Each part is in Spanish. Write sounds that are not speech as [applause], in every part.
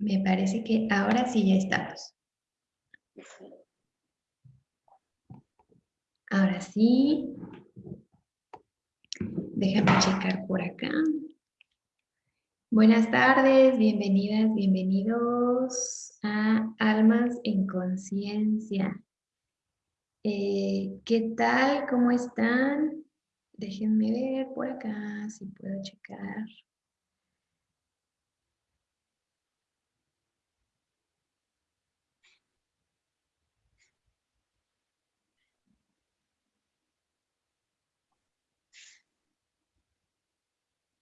Me parece que ahora sí ya estamos. Ahora sí. Déjame checar por acá. Buenas tardes, bienvenidas, bienvenidos a Almas en Conciencia. Eh, ¿Qué tal? ¿Cómo están? Déjenme ver por acá si puedo checar.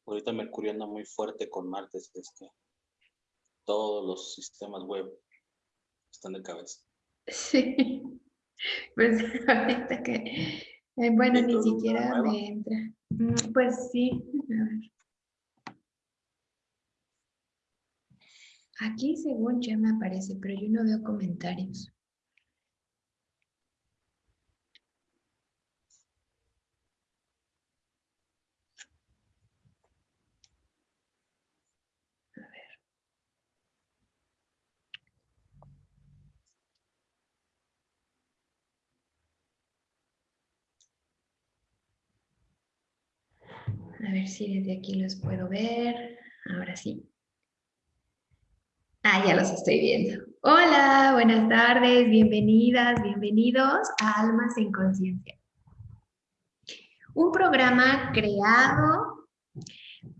Ahorita Mercurio anda muy fuerte con Marte, es que todos los sistemas web están de cabeza. Sí, [laughs] pues ahorita que, eh, bueno, ni siquiera me entra. Mm, pues sí, a ver. Aquí según ya me aparece, pero yo no veo comentarios. A ver si desde aquí los puedo ver. Ahora sí. Ah, ya los estoy viendo. Hola, buenas tardes, bienvenidas, bienvenidos a Almas en Conciencia. Un programa creado,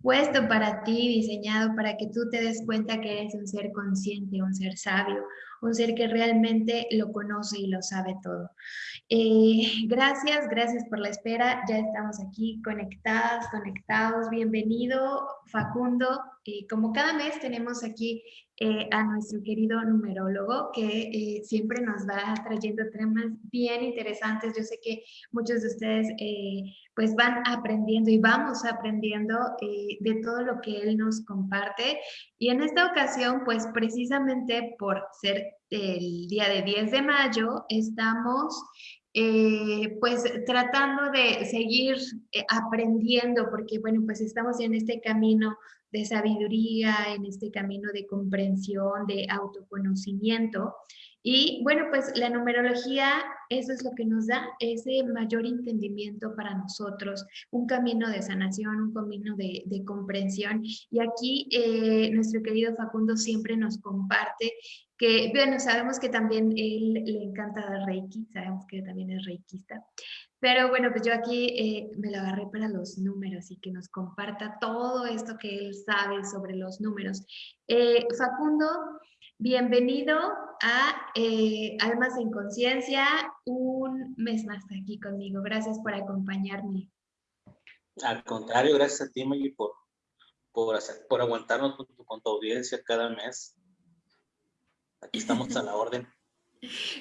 puesto para ti, diseñado para que tú te des cuenta que eres un ser consciente, un ser sabio, un ser que realmente lo conoce y lo sabe todo. Eh, gracias, gracias por la espera. Ya estamos aquí conectadas, conectados. Bienvenido, Facundo. Eh, como cada mes tenemos aquí eh, a nuestro querido numerólogo que siempre nos va trayendo temas bien interesantes. Yo sé que muchos de ustedes pues van aprendiendo y vamos aprendiendo de todo lo que él nos comparte. Y en esta ocasión, pues precisamente por ser el día de 10 de mayo, estamos eh, pues tratando de seguir eh, aprendiendo, porque bueno, pues estamos en este camino de sabiduría, en este camino de comprensión, de autoconocimiento. Y bueno, pues la numerología, eso es lo que nos da ese mayor entendimiento para nosotros, un camino de sanación, un camino de, comprensión. Y aquí eh, nuestro querido Facundo siempre nos comparte que, bueno, sabemos que también él le encanta dar Reiki, sabemos que también es reikista, pero bueno, pues yo aquí eh, me lo agarré para los números y que nos comparta todo esto que él sabe sobre los números. Eh, Facundo, bienvenido a eh, Almas en Conciencia, un mes más aquí conmigo. Gracias por acompañarme. Al contrario, gracias a ti, Maggie, por, por, por aguantarnos con tu audiencia cada mes. Aquí estamos a la [laughs] orden.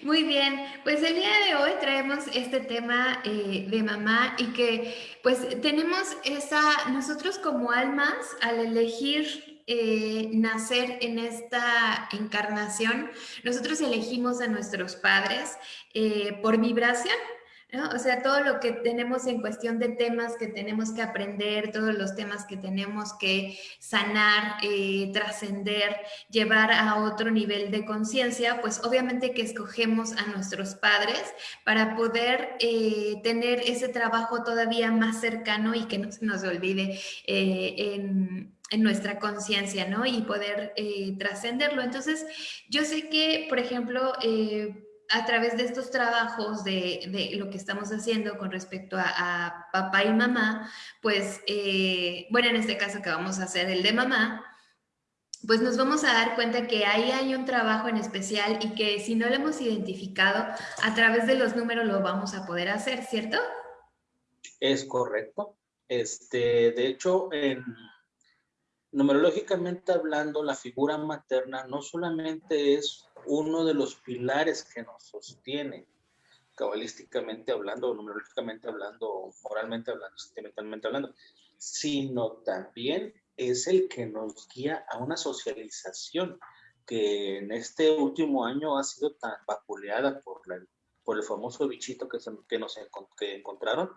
Muy bien, pues el día de hoy traemos este tema eh, de mamá y que pues tenemos esa, nosotros como almas al elegir eh, nacer en esta encarnación, nosotros elegimos a nuestros padres eh, por vibración, o sea, todo lo que tenemos en cuestión de temas que tenemos que aprender, todos los temas que tenemos que sanar, eh, trascender, llevar a otro nivel de conciencia, pues obviamente que escogemos a nuestros padres para poder eh, tener ese trabajo todavía más cercano y que no se nos olvide eh, en, en nuestra conciencia, ¿no? Y poder trascenderlo. Entonces, yo sé que, por ejemplo, a través de estos trabajos de, lo que estamos haciendo con respecto a, papá y mamá, pues, eh, bueno, en este caso que vamos a hacer el de mamá, pues nos vamos a dar cuenta que ahí hay un trabajo en especial y que si no lo hemos identificado, a través de los números lo vamos a poder hacer, ¿cierto? Es correcto. Este, de hecho, en, numerológicamente hablando, la figura materna no solamente es uno de los pilares que nos sostiene, cabalísticamente hablando, numerológicamente hablando, moralmente hablando, sentimentalmente hablando, sino también es el que nos guía a una socialización que en este último año ha sido tan vapuleada por, por el famoso bichito que, que nos que encontraron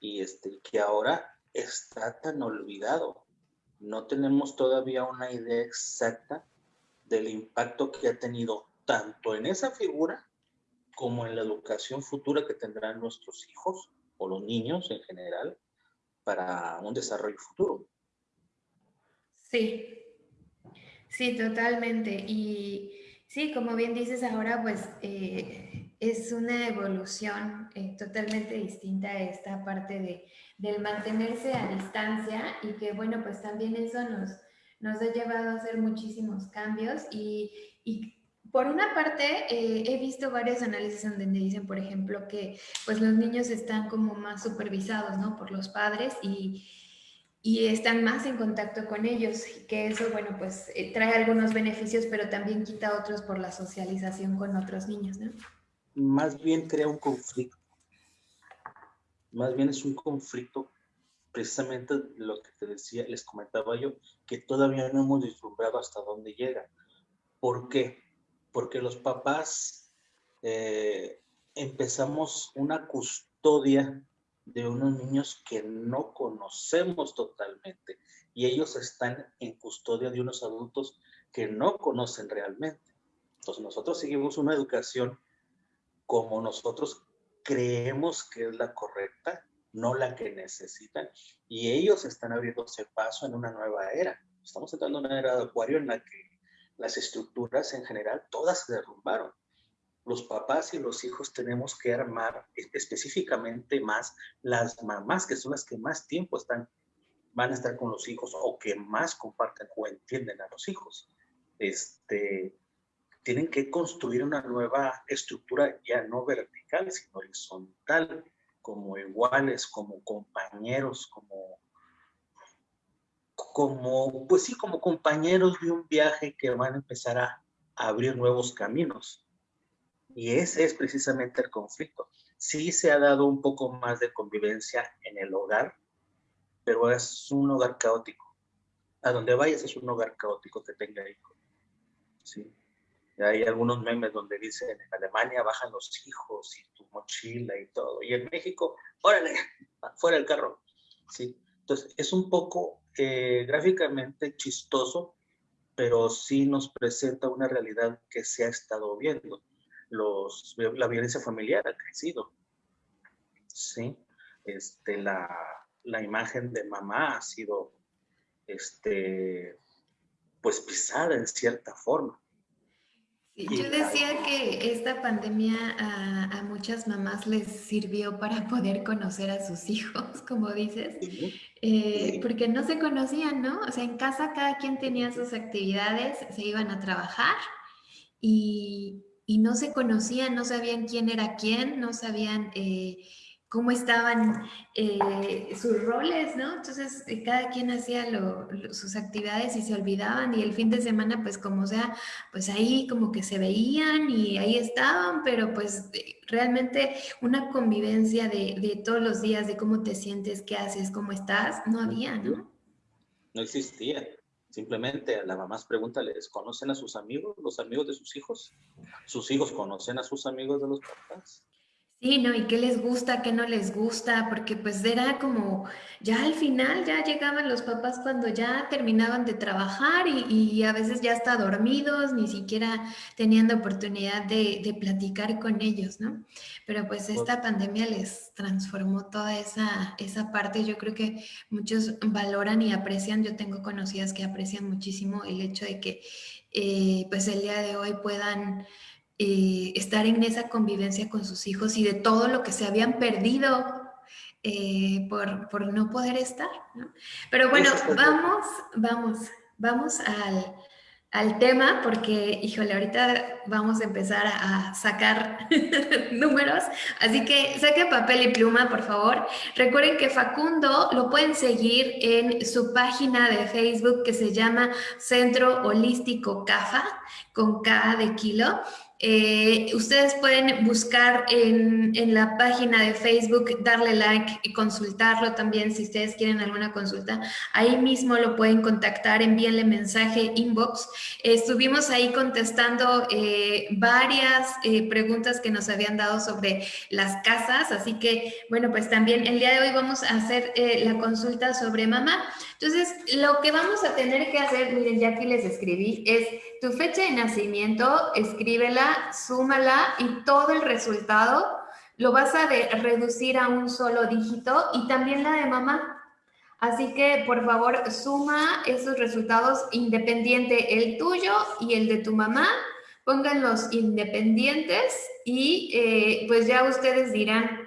y este, que ahora está tan olvidado. No tenemos todavía una idea exacta del impacto que ha tenido tanto en esa figura como en la educación futura que tendrán nuestros hijos o los niños en general para un desarrollo futuro. Sí, sí, totalmente. Y sí, como bien dices ahora, pues eh, es una evolución eh, totalmente distinta esta parte de, del mantenerse a distancia y que bueno, pues también eso nos, nos ha llevado a hacer muchísimos cambios y por una parte, eh, he visto varios análisis donde dicen, por ejemplo, que pues los niños están como más supervisados, ¿no? Por los padres y, y están más en contacto con ellos, que eso, bueno, pues eh, trae algunos beneficios, pero también quita otros por la socialización con otros niños. Más bien crea un conflicto. Más bien es un conflicto, precisamente lo que te decía, les comentaba yo, que todavía no hemos vislumbrado hasta dónde llega. ¿Por qué? Porque los papás eh, empezamos una custodia de unos niños que no conocemos totalmente y ellos están en custodia de unos adultos que no conocen realmente. Entonces nosotros seguimos una educación como nosotros creemos que es la correcta, no la que necesitan, y ellos están abriéndose paso en una nueva era. Estamos entrando en una era de acuario en la que las estructuras en general todas se derrumbaron. Los papás y los hijos tenemos que armar específicamente más las mamás, que son las que más tiempo están, van a estar con los hijos o que más comparten o entienden a los hijos. Este, tienen que construir una nueva estructura ya no vertical, sino horizontal, como iguales, como compañeros, como como, pues sí, como compañeros de un viaje que van a empezar a, abrir nuevos caminos. Y ese es precisamente el conflicto. Sí se ha dado un poco más de convivencia en el hogar, pero es un hogar caótico. A donde vayas es un hogar caótico que tenga hijos. ¿sí? Hay algunos memes donde dicen, en Alemania bajan los hijos y tu mochila y todo. Y en México, órale, fuera el carro. ¿sí? Entonces, es un poco gráficamente chistoso, pero sí nos presenta una realidad que se ha estado viendo. La violencia familiar ha crecido. ¿sí? Este, la, la imagen de mamá ha sido este, pues pisada en cierta forma. Yo decía que esta pandemia a, muchas mamás les sirvió para poder conocer a sus hijos, [laughs] como dices, eh, porque no se conocían, ¿no? O sea, en casa cada quien tenía sus actividades, se iban a trabajar y, no se conocían, no sabían quién era quién, no sabían... Eh, cómo estaban eh, sus roles, ¿no? Entonces, eh, cada quien hacía sus actividades y se olvidaban y el fin de semana, pues como sea, pues ahí como que se veían y ahí estaban, pero pues eh, realmente una convivencia de, de, todos los días, de cómo te sientes, qué haces, cómo estás, no había, ¿no? No existía. Simplemente a la mamás pregúntales, ¿conocen a sus amigos, los amigos de sus hijos? ¿Sus hijos conocen a sus amigos de los papás? Sí, ¿no? ¿Y qué les gusta, qué no les gusta? Porque pues era como, ya al final ya llegaban los papás cuando ya terminaban de trabajar y, a veces ya hasta dormidos, ni siquiera tenían la oportunidad de, de, platicar con ellos, ¿no? Pero pues esta pandemia les transformó toda esa, esa parte. Yo creo que muchos valoran y aprecian, yo tengo conocidas que aprecian muchísimo el hecho de que eh, pues el día de hoy puedan eh, estar en esa convivencia con sus hijos y de todo lo que se habían perdido eh, por, por, no poder estar. ¿no? Pero bueno, vamos, vamos, vamos al, al, tema porque, híjole, ahorita vamos a empezar a, sacar [laughs] números, así que saque papel y pluma, por favor. Recuerden que Facundo lo pueden seguir en su página de Facebook que se llama Centro Holístico CAFA, con K de kilo. Eh, ustedes pueden buscar en, la página de Facebook, darle like y consultarlo también si ustedes quieren alguna consulta. Ahí mismo lo pueden contactar, envíenle mensaje, inbox. estuvimos ahí contestando eh, varias eh, preguntas que nos habían dado sobre las casas, así que bueno, pues también el día de hoy vamos a hacer la consulta sobre mamá. Entonces, lo que vamos a tener que hacer, miren, ya aquí les escribí, es tu fecha de nacimiento, escríbela, súmala y todo el resultado lo vas a reducir a un solo dígito y también la de mamá. Así que, por favor, suma esos resultados independiente, el tuyo y el de tu mamá. Pongan los independientes y eh, pues ya ustedes dirán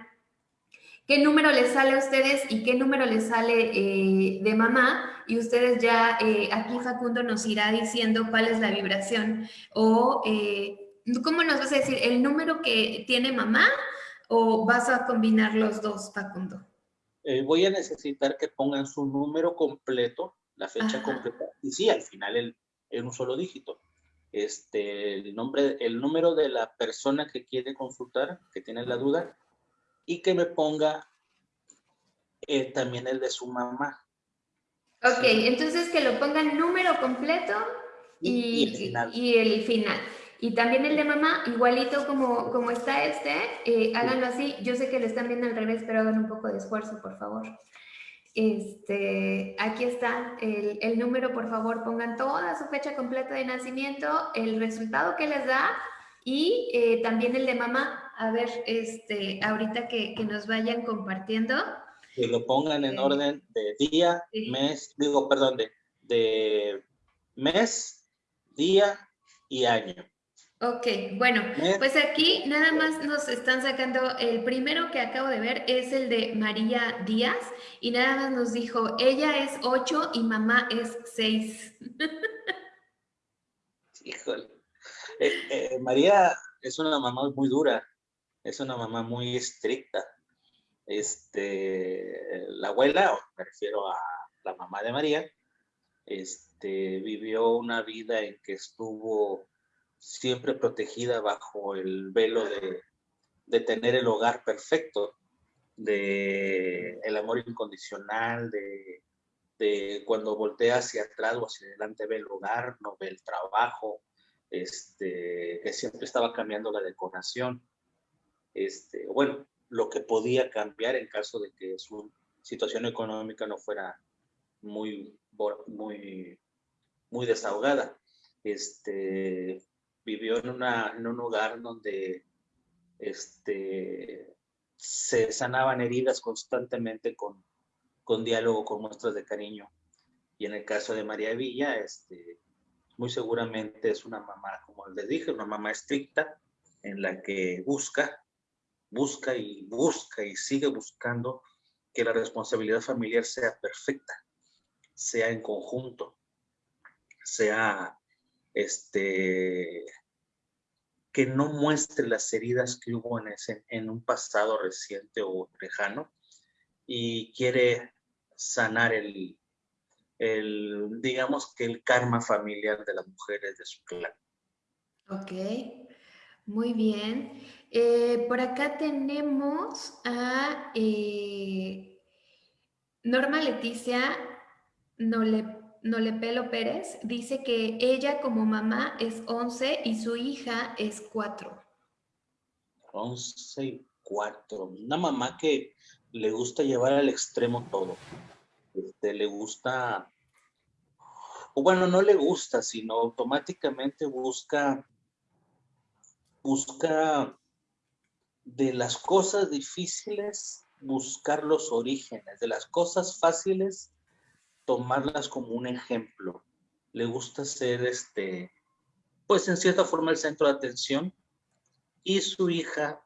qué número les sale a ustedes y qué número les sale eh, de mamá y ustedes ya, eh, aquí Facundo nos irá diciendo cuál es la vibración o eh, cómo nos vas a decir el número que tiene mamá o vas a combinar los dos, Facundo. voy a necesitar que pongan su número completo, la fecha completa, y sí, al final el, en un solo dígito. Este, el, nombre, el número de la persona que quiere consultar, que tiene la duda, y que me ponga eh, también el de su mamá. Ok, entonces que lo pongan número completo y, el final. Y también el de mamá, igualito como, como está este, eh, háganlo así. Yo sé que lo están viendo al revés, pero hagan un poco de esfuerzo, por favor. Este, aquí está el, el, número, por favor, pongan toda su fecha completa de nacimiento, el resultado que les da y eh, también el de mamá, a ver, este, ahorita que, que nos vayan compartiendo. Que lo pongan en orden de día, mes, digo, perdón, de, de mes, día y año. Ok, bueno, pues aquí nada más nos están sacando, el primero que acabo de ver es el de María Díaz y nada más nos dijo, ella es 8 y mamá es 6. [laughs] Híjole. Eh, eh, María es una mamá muy dura, es una mamá muy estricta. Este, la abuela, me refiero a la mamá de María, este, vivió una vida en que estuvo siempre protegida bajo el velo de, tener el hogar perfecto, de el amor incondicional, de, de cuando voltea hacia atrás o hacia adelante ve el hogar, no ve el trabajo, este, que siempre estaba cambiando la decoración, este, bueno, lo que podía cambiar en caso de que su situación económica no fuera muy, muy, muy desahogada. Este, vivió en, una, en un lugar donde este, se sanaban heridas constantemente con, con diálogo, con muestras de cariño. Y en el caso de María Villa, este, muy seguramente es una mamá, como les dije, una mamá estricta en la que busca, busca y busca y sigue buscando que la responsabilidad familiar sea perfecta, sea en conjunto, sea este que no muestre las heridas que hubo en, ese, en un pasado reciente o lejano y quiere sanar el, el, digamos que el karma familiar de las mujeres de su clan. Ok, muy bien. Eh, por acá tenemos a eh, Norma Leticia Nole, Nolepelo Pérez. Dice que ella como mamá es 11 y su hija es 4. 11 y 4. Una mamá que le gusta llevar al extremo todo. Este, le gusta o bueno, no le gusta, sino automáticamente busca, busca de las cosas difíciles buscar los orígenes, de las cosas fáciles tomarlas como un ejemplo. Le gusta ser este, pues en cierta forma el centro de atención y su hija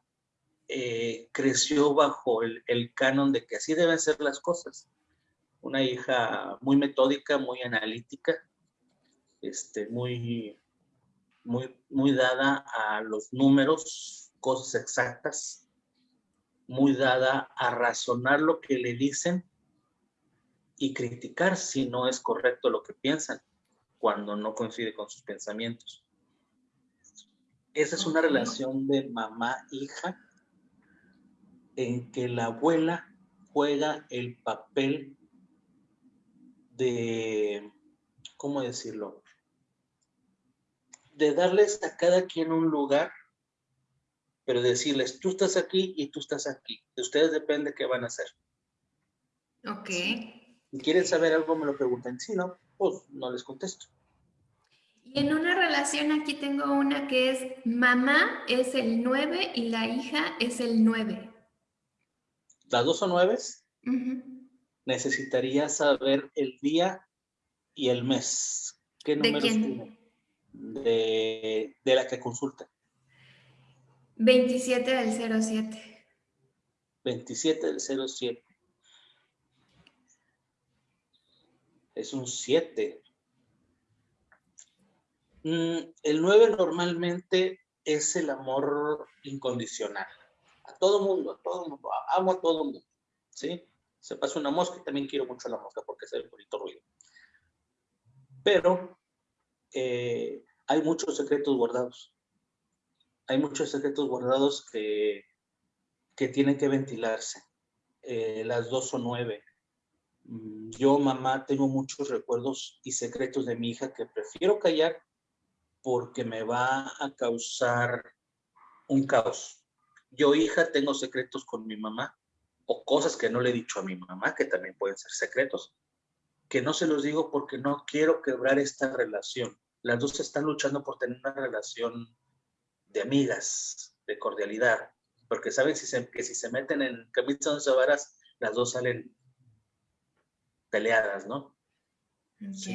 eh, creció bajo el, el canon de que así deben ser las cosas una hija muy metódica, muy analítica, este, muy, muy, muy dada a los números, cosas exactas, muy dada a razonar lo que le dicen y criticar si no es correcto lo que piensan cuando no coincide con sus pensamientos. Esa es una relación de mamá-hija en que la abuela juega el papel de, ¿cómo decirlo? De darles a cada quien un lugar, pero decirles, tú estás aquí y tú estás aquí. De ustedes depende qué van a hacer. Ok. Si quieren saber algo, me lo preguntan. Si no, pues no les contesto. Y en una relación aquí tengo una que es mamá es el 9 y la hija es el 9. ¿Las dos son nueves? necesitaría saber el día y el mes. ¿Qué números ¿De tiene? De, de, la que consulta. 27 del 07. 27 del 07. Es un 7. Mm, el 9 normalmente es el amor incondicional. A todo mundo, a todo mundo. Amo a todo mundo. ¿Sí? se pasa una mosca y también quiero mucho la mosca porque es el bonito ruido. Pero eh, hay muchos secretos guardados. Hay muchos secretos guardados que, que tienen que ventilarse. Eh, las dos son nueve. Mm, yo, mamá, tengo muchos recuerdos y secretos de mi hija que prefiero callar porque me va a causar un caos. Yo, hija, tengo secretos con mi mamá o cosas que no le he dicho a mi mamá, que también pueden ser secretos, que no se los digo porque no quiero quebrar esta relación. Las dos están luchando por tener una relación de amigas, de cordialidad, porque saben si se, que si se meten en camisas de varas, las dos salen peleadas, ¿no? Ok,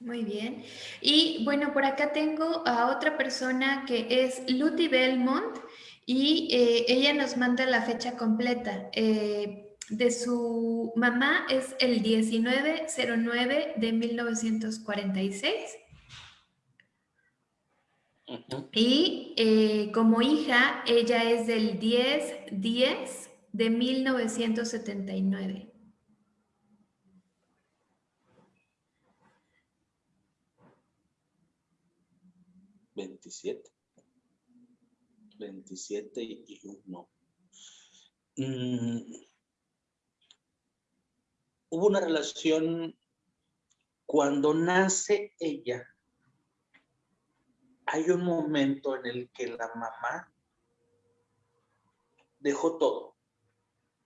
muy bien. Y bueno, por acá tengo a otra persona que es Luty Belmont y eh, ella nos manda la fecha completa. Eh, de su mamá es el 1909 de 1946. Y eh, como hija, ella es del 10-10 de 1979. 27. 27 y 1. Mm, hubo una relación cuando nace ella. Hay un momento en el que la mamá dejó todo,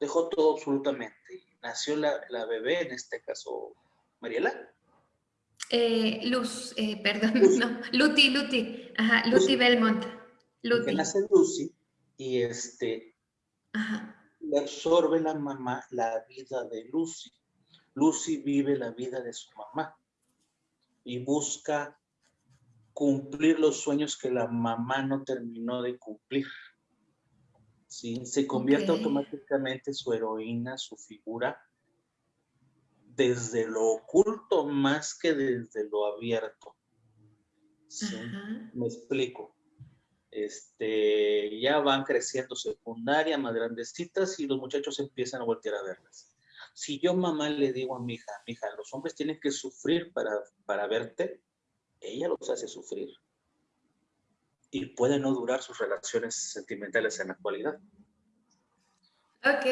dejó todo absolutamente. Nació la, bebé, en este caso, Mariela. Eh, Luz, eh, [laughs] perdón, no, Luti, Luti, ajá, Luti Belmont. Que nace Lucy y este le absorbe la mamá la vida de Lucy. Lucy vive la vida de su mamá y busca cumplir los sueños que la mamá no terminó de cumplir. ¿Sí? Se convierte automáticamente su heroína, su figura, desde lo oculto más que desde lo abierto. ¿Sí? Me explico este, ya van creciendo secundaria, más grandecitas, y los muchachos empiezan a voltear a verlas. Si yo mamá le digo a mi hija, mi hija, los hombres tienen que sufrir para, para verte, ella los hace sufrir. Y puede no durar sus relaciones sentimentales en la actualidad. Ok.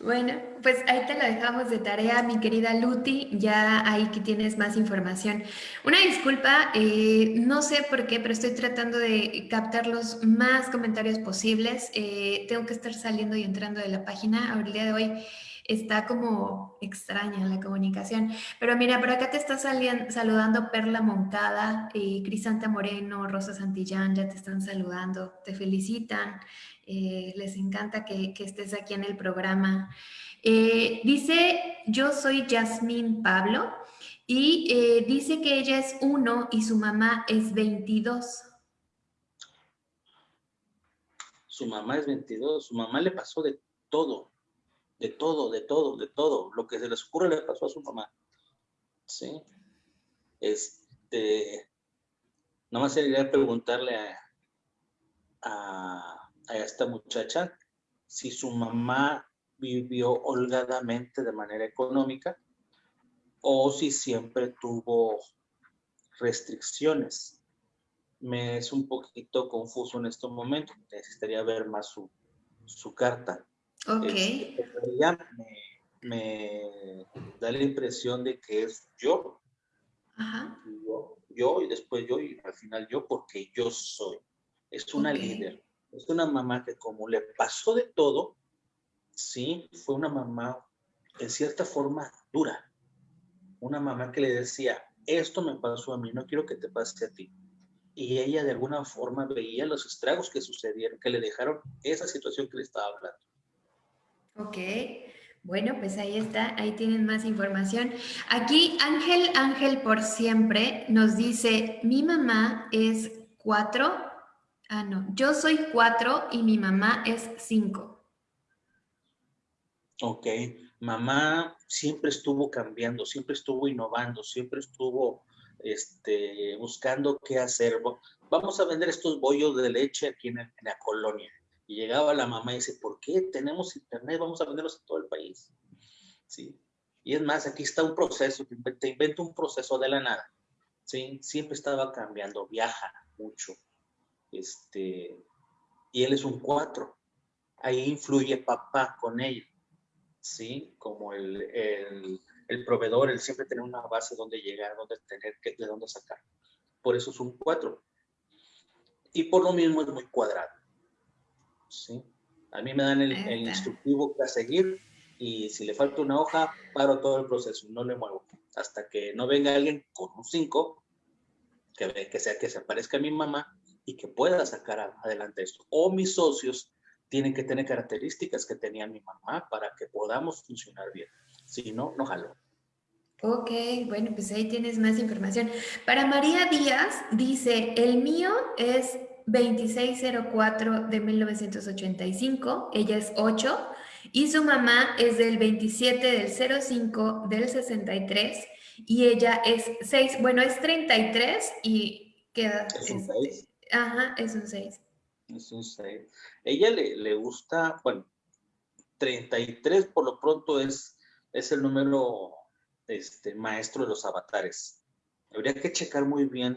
Bueno, pues ahí te lo dejamos de tarea, mi querida Luti, ya ahí que tienes más información. Una disculpa, eh, no sé por qué, pero estoy tratando de captar los más comentarios posibles. Eh, tengo que estar saliendo y entrando de la página. El día de hoy está como extraña la comunicación. Pero mira, por acá te está saludando Perla Moncada, eh, Crisanta Moreno, Rosa Santillán, ya te están saludando, te felicitan. Eh, les encanta que, estés aquí en el programa. Eh, dice, yo soy Yasmín Pablo y eh, dice que ella es uno y su mamá es 22. Su mamá es 22, su mamá le pasó de todo, de todo, de todo, de todo. Lo que se les ocurre le pasó a su mamá. Sí. Este, nomás sería preguntarle a a esta muchacha si su mamá vivió holgadamente de manera económica o si siempre tuvo restricciones. me es un poquito confuso en este momento. Necesitaría ver más su, su carta. Ok. Este, me, da la impresión de que es yo. Ajá. Yo, yo y después yo y al final yo porque yo soy. Es una líder. Es una mamá que como le pasó de todo, sí, fue una mamá en cierta forma dura. Una mamá que le decía, esto me pasó a mí, no quiero que te pase a ti. Y ella de alguna forma veía los estragos que sucedieron, que le dejaron esa situación que le estaba hablando. Ok, bueno, pues ahí está, ahí tienen más información. Aquí Ángel, Ángel por siempre nos dice, mi mamá es cuatro, ah no, yo soy cuatro y mi mamá es cinco. Ok, mamá siempre estuvo cambiando, siempre estuvo innovando, siempre estuvo este, buscando qué hacer. Vamos a vender estos bollos de leche aquí en, la colonia. Y llegaba la mamá y dice, ¿por qué tenemos internet? Vamos a venderlos en todo el país. ¿Sí? Y es más, aquí está un proceso, te invento un proceso de la nada. ¿Sí? Siempre estaba cambiando, viaja mucho. Este, y él es un cuatro. Ahí influye papá con él. ¿Sí? Como el, el el proveedor, el siempre tener una base donde llegar, donde tener, de dónde sacar. Por eso es un 4. Y por lo mismo es muy cuadrado. ¿Sí? A mí me dan el, instructivo que a seguir y si le falta una hoja, paro todo el proceso, no le muevo. Hasta que no venga alguien con un 5, que, que sea que se aparezca mi mamá y que pueda sacar adelante esto. O mis socios tienen que tener características que tenía mi mamá para que podamos funcionar bien. Si no, no jalo. Ok, bueno, pues ahí tienes más información. Para María Díaz, dice, el mío es 2604 de 1985, ella es 8, y su mamá es del 27 del 05 del 63, y ella es 6, bueno, es 33 y queda... Es un 6. Este, ajá, es un 6. Es un 6. Ella le, le gusta, bueno, 33 por lo pronto es es el número este, maestro de los avatares. Habría que checar muy bien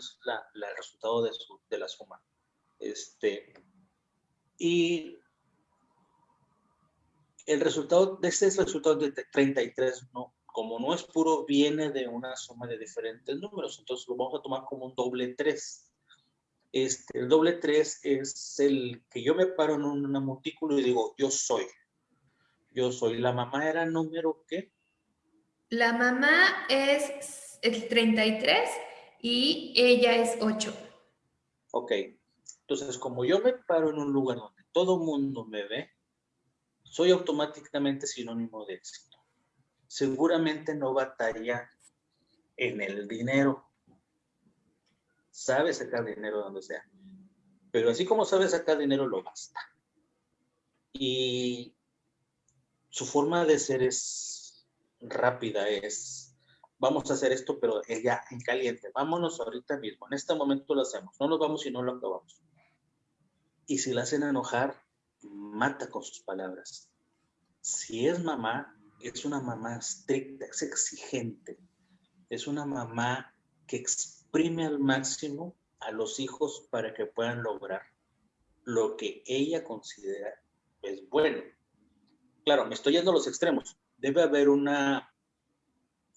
el resultado de, de la suma. Este, y el resultado de este resultado de 33, no, como no es puro, viene de una suma de diferentes números. Entonces lo vamos a tomar como un doble 3. Este, el doble 3 es el que yo me paro en un montículo y digo, yo soy. Yo soy. ¿La mamá era número qué? La mamá es el 33 y ella es 8. Ok. Entonces, como yo me paro en un lugar donde todo mundo me ve, soy automáticamente sinónimo de éxito. Seguramente no batalla en el dinero. Sabe sacar dinero donde sea. Pero así como sabe sacar dinero, lo gasta. Y su forma de ser es rápida, es vamos a hacer esto, pero ya en caliente, vámonos ahorita mismo, en este momento lo hacemos, no nos vamos y no lo acabamos. Y si la hacen enojar, mata con sus palabras. Si es mamá, es una mamá estricta, es exigente, es una mamá que exprime al máximo a los hijos para que puedan lograr lo que ella considera es bueno claro, me estoy yendo a los extremos. Debe haber una,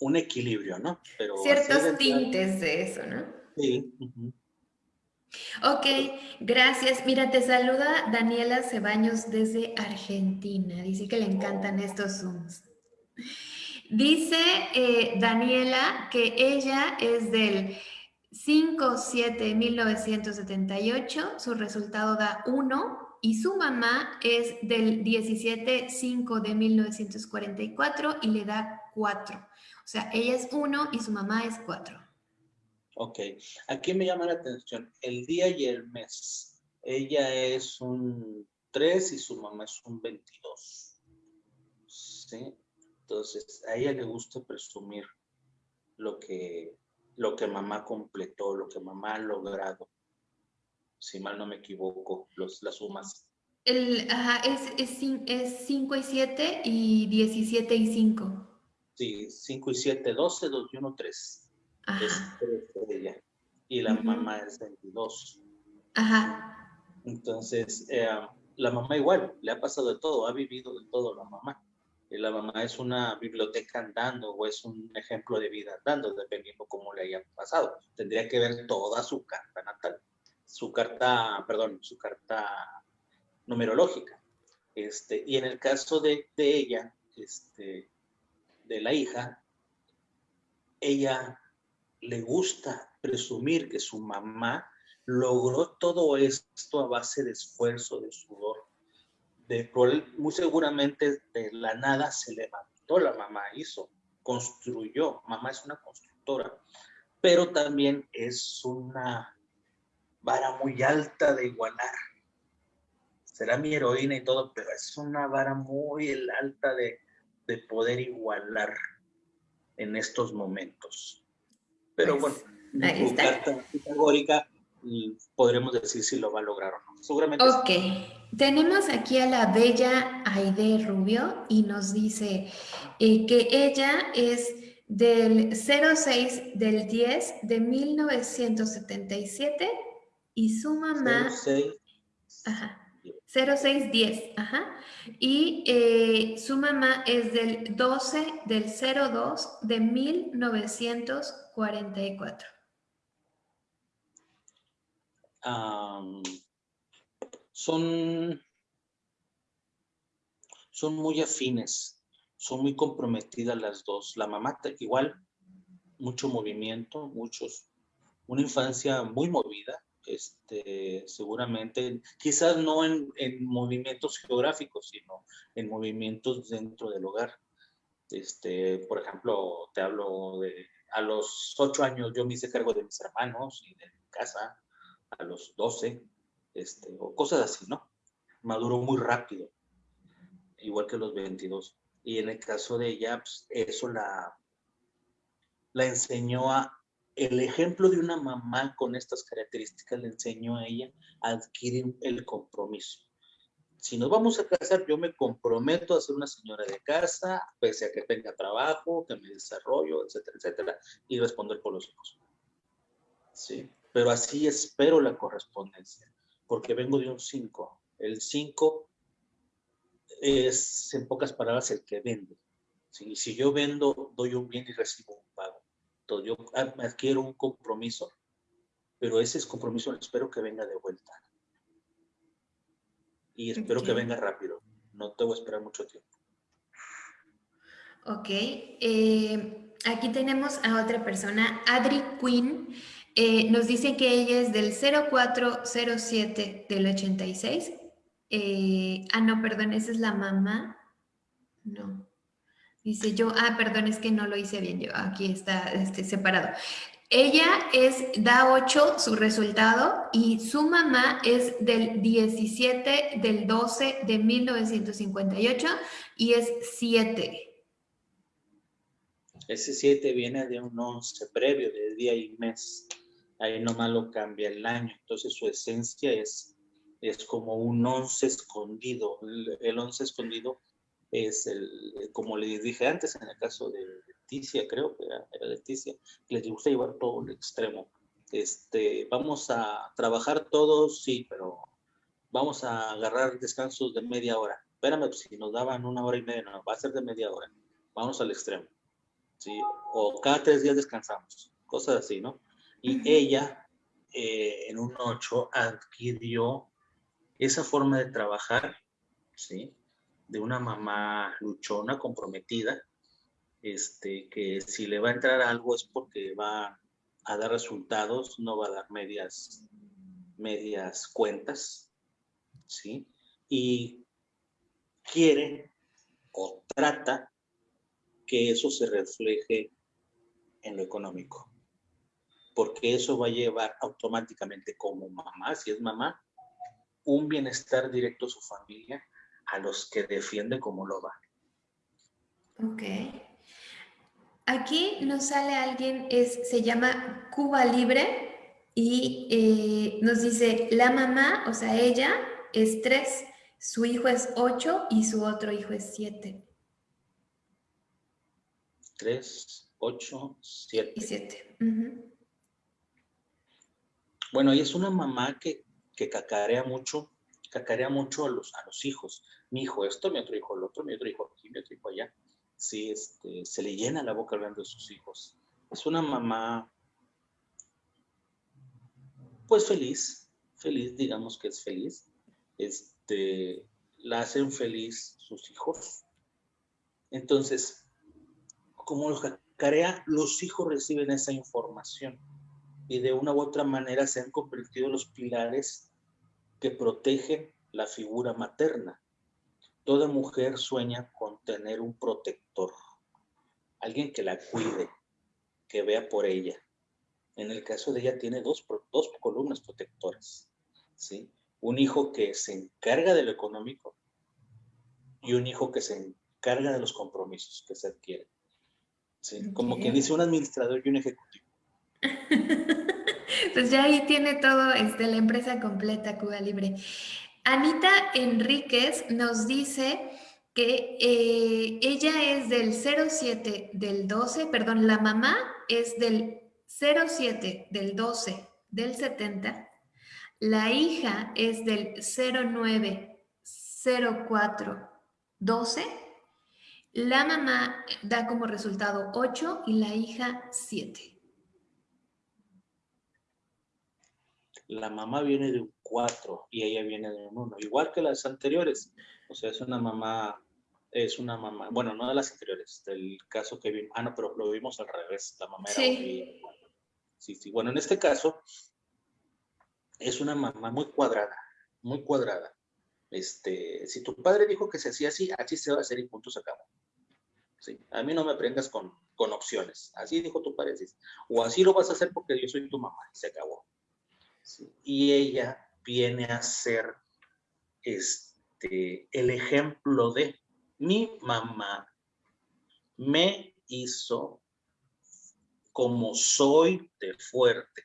un equilibrio, ¿no? Pero Ciertos tintes de eso, ¿no? Sí. Ok, gracias. Mira, te saluda Daniela Cebaños desde Argentina. Dice que le encantan estos Zooms. Dice eh, Daniela que ella es del 5-7-1978, su resultado da 1 y su mamá es del 17-5 de 1944 y le da 4. O sea, ella es 1 y su mamá es 4. Ok, aquí me llama la atención el día y el mes. Ella es un 3 y su mamá es un 22. ¿Sí? Entonces, a ella le gusta presumir lo que, lo que mamá completó, lo que mamá ha logrado si mal no me equivoco, los, las sumas. El, ajá, es 5 es, y 7 y 17 y 5. Sí, 5 y 7, 12, 2 y 1, 3. Ajá. Es 3 y la mamá es 22. Ajá. Entonces, eh, la mamá igual, le ha pasado de todo, ha vivido de todo la mamá. Y la mamá es una biblioteca andando o es un ejemplo de vida andando, dependiendo cómo le haya pasado. Tendría que ver toda su carta natal, su carta, perdón, su carta numerológica. Este, y en el caso de, de ella, este, de la hija, ella le gusta presumir que su mamá logró todo esto a base de esfuerzo, de sudor. De, muy seguramente de la nada se levantó la mamá, hizo, construyó. Mamá es una constructora, pero también es una vara muy alta de igualar. Será mi heroína y todo, pero es una vara muy alta de, de poder igualar en estos momentos. Pero Pues, bueno, ahí está. carta pitagórica y podremos decir si lo va a lograr o no. Seguramente sí. Ok, tenemos aquí a la bella Aide Rubio y nos dice eh, que ella es del 06 del 10 de 1977 y su mamá... 06, Ajá. 0610, ajá. Y eh, su mamá es del 12 del 02 de 1944. Am, son, son muy afines, son muy comprometidas las dos. La mamá igual, mucho movimiento, muchos, una infancia muy movida, este, seguramente, quizás no en, en movimientos geográficos, sino en movimientos dentro del hogar. Este, por ejemplo, te hablo de, a los ocho años yo me hice cargo de mis hermanos y de mi casa, a los 12, este, o cosas así, ¿no? Maduró muy rápido, igual que los 22. Y en el caso de ella, pues, eso la, la enseñó a, el ejemplo de una mamá con estas características le enseñó a ella a adquirir el compromiso. Si nos vamos a casar, yo me comprometo a ser una señora de casa, pese a que tenga trabajo, que me desarrollo, etcétera, etcétera, y responder por los hijos. Sí, pero así espero la correspondencia, porque vengo de un 5. El 5 es, en pocas palabras, el que vende. ¿sí? Si yo vendo, doy un bien y recibo un pago. Entonces, yo ad- adquiero un compromiso, pero ese es compromiso espero que venga de vuelta. Y espero que Ok. venga rápido. No te voy a esperar mucho tiempo. Ok, eh, aquí tenemos a otra persona, Adri Quinn. Eh, nos dice que ella es del 0407 del 86. Eh, ah, no, perdón, esa es la mamá. No. Dice yo, ah, perdón, es que no lo hice bien yo. Aquí está este, separado. Ella es, da 8 su resultado y su mamá es del 17 del 12 de 1958 y es 7. Ese 7 viene de un 11 previo, de día y mes. Ahí nomás lo cambia el año. Entonces su esencia es, es como un 11 escondido. El, el 11 escondido es el, como les dije antes, en el caso de Leticia, creo que era, Leticia, les gusta llevar todo al extremo. Este, vamos a trabajar todos, sí, pero vamos a agarrar descansos de media hora. Espérame, pues, si nos daban una hora y media, no, va a ser de media hora. Vamos al extremo. ¿Sí? O cada tres días descansamos, cosas así, ¿no? Y ella, eh, en un 8, adquirió esa forma de trabajar, ¿sí? De una mamá luchona, comprometida, este, que si le va a entrar algo es porque va a dar resultados, no va a dar medias, medias cuentas, ¿sí? Y quiere o trata que eso se refleje en lo económico. Porque eso va a llevar automáticamente como mamá, si es mamá, un bienestar directo a su familia, a los que defiende como lo. Ok. Aquí nos sale alguien, es, se llama Cuba Libre y eh, nos dice, la mamá, o sea, ella es 3, su hijo es 8 y su otro hijo es 7. 3, 8, Y 7. 7. Bueno, y es una mamá que, que cacarea mucho, cacarea mucho a los, a los hijos. Mi hijo esto, mi otro hijo el otro, mi otro hijo aquí, mi otro hijo allá. Sí, este, se le llena la boca hablando de sus hijos. Es una mamá, pues feliz, feliz, digamos que es feliz. Este, la hacen feliz sus hijos. Entonces, como los cacarea, los hijos reciben esa información y de una u otra manera se han convertido los pilares que protegen la figura materna. Toda mujer sueña con tener un protector, alguien que la cuide, que vea por ella. En el caso de ella tiene dos, dos columnas protectoras, ¿sí? Un hijo que se encarga de lo económico y un hijo que se encarga de los compromisos que se adquieren. ¿Sí? Como que dice un administrador y un ejecutivo. [laughs] pues ya ahí tiene todo este, la empresa completa, Cuba Libre. Anita Enríquez nos dice que eh, ella es del 07 del 12, perdón, la mamá es del 07 del 12 del 70, la hija es del 09 04 12, la mamá da como resultado 8 y la hija 7. la mamá viene de un 4 y ella viene de un 1, igual que las anteriores. O sea, es una mamá, es una mamá, bueno, no de las anteriores, del caso que vimos, ah, no, pero lo vimos al revés, la mamá era sí. sí, sí, bueno, en este caso es una mamá muy cuadrada, muy cuadrada. Este, si tu padre dijo que se hacía así, así se va a hacer y punto se acabó. Sí, a mí no me prendas con, con opciones. Así dijo tu padre. O así lo vas a hacer porque yo soy tu mamá. Se acabó. Y ella viene a ser este, el ejemplo de mi mamá me hizo como soy de fuerte.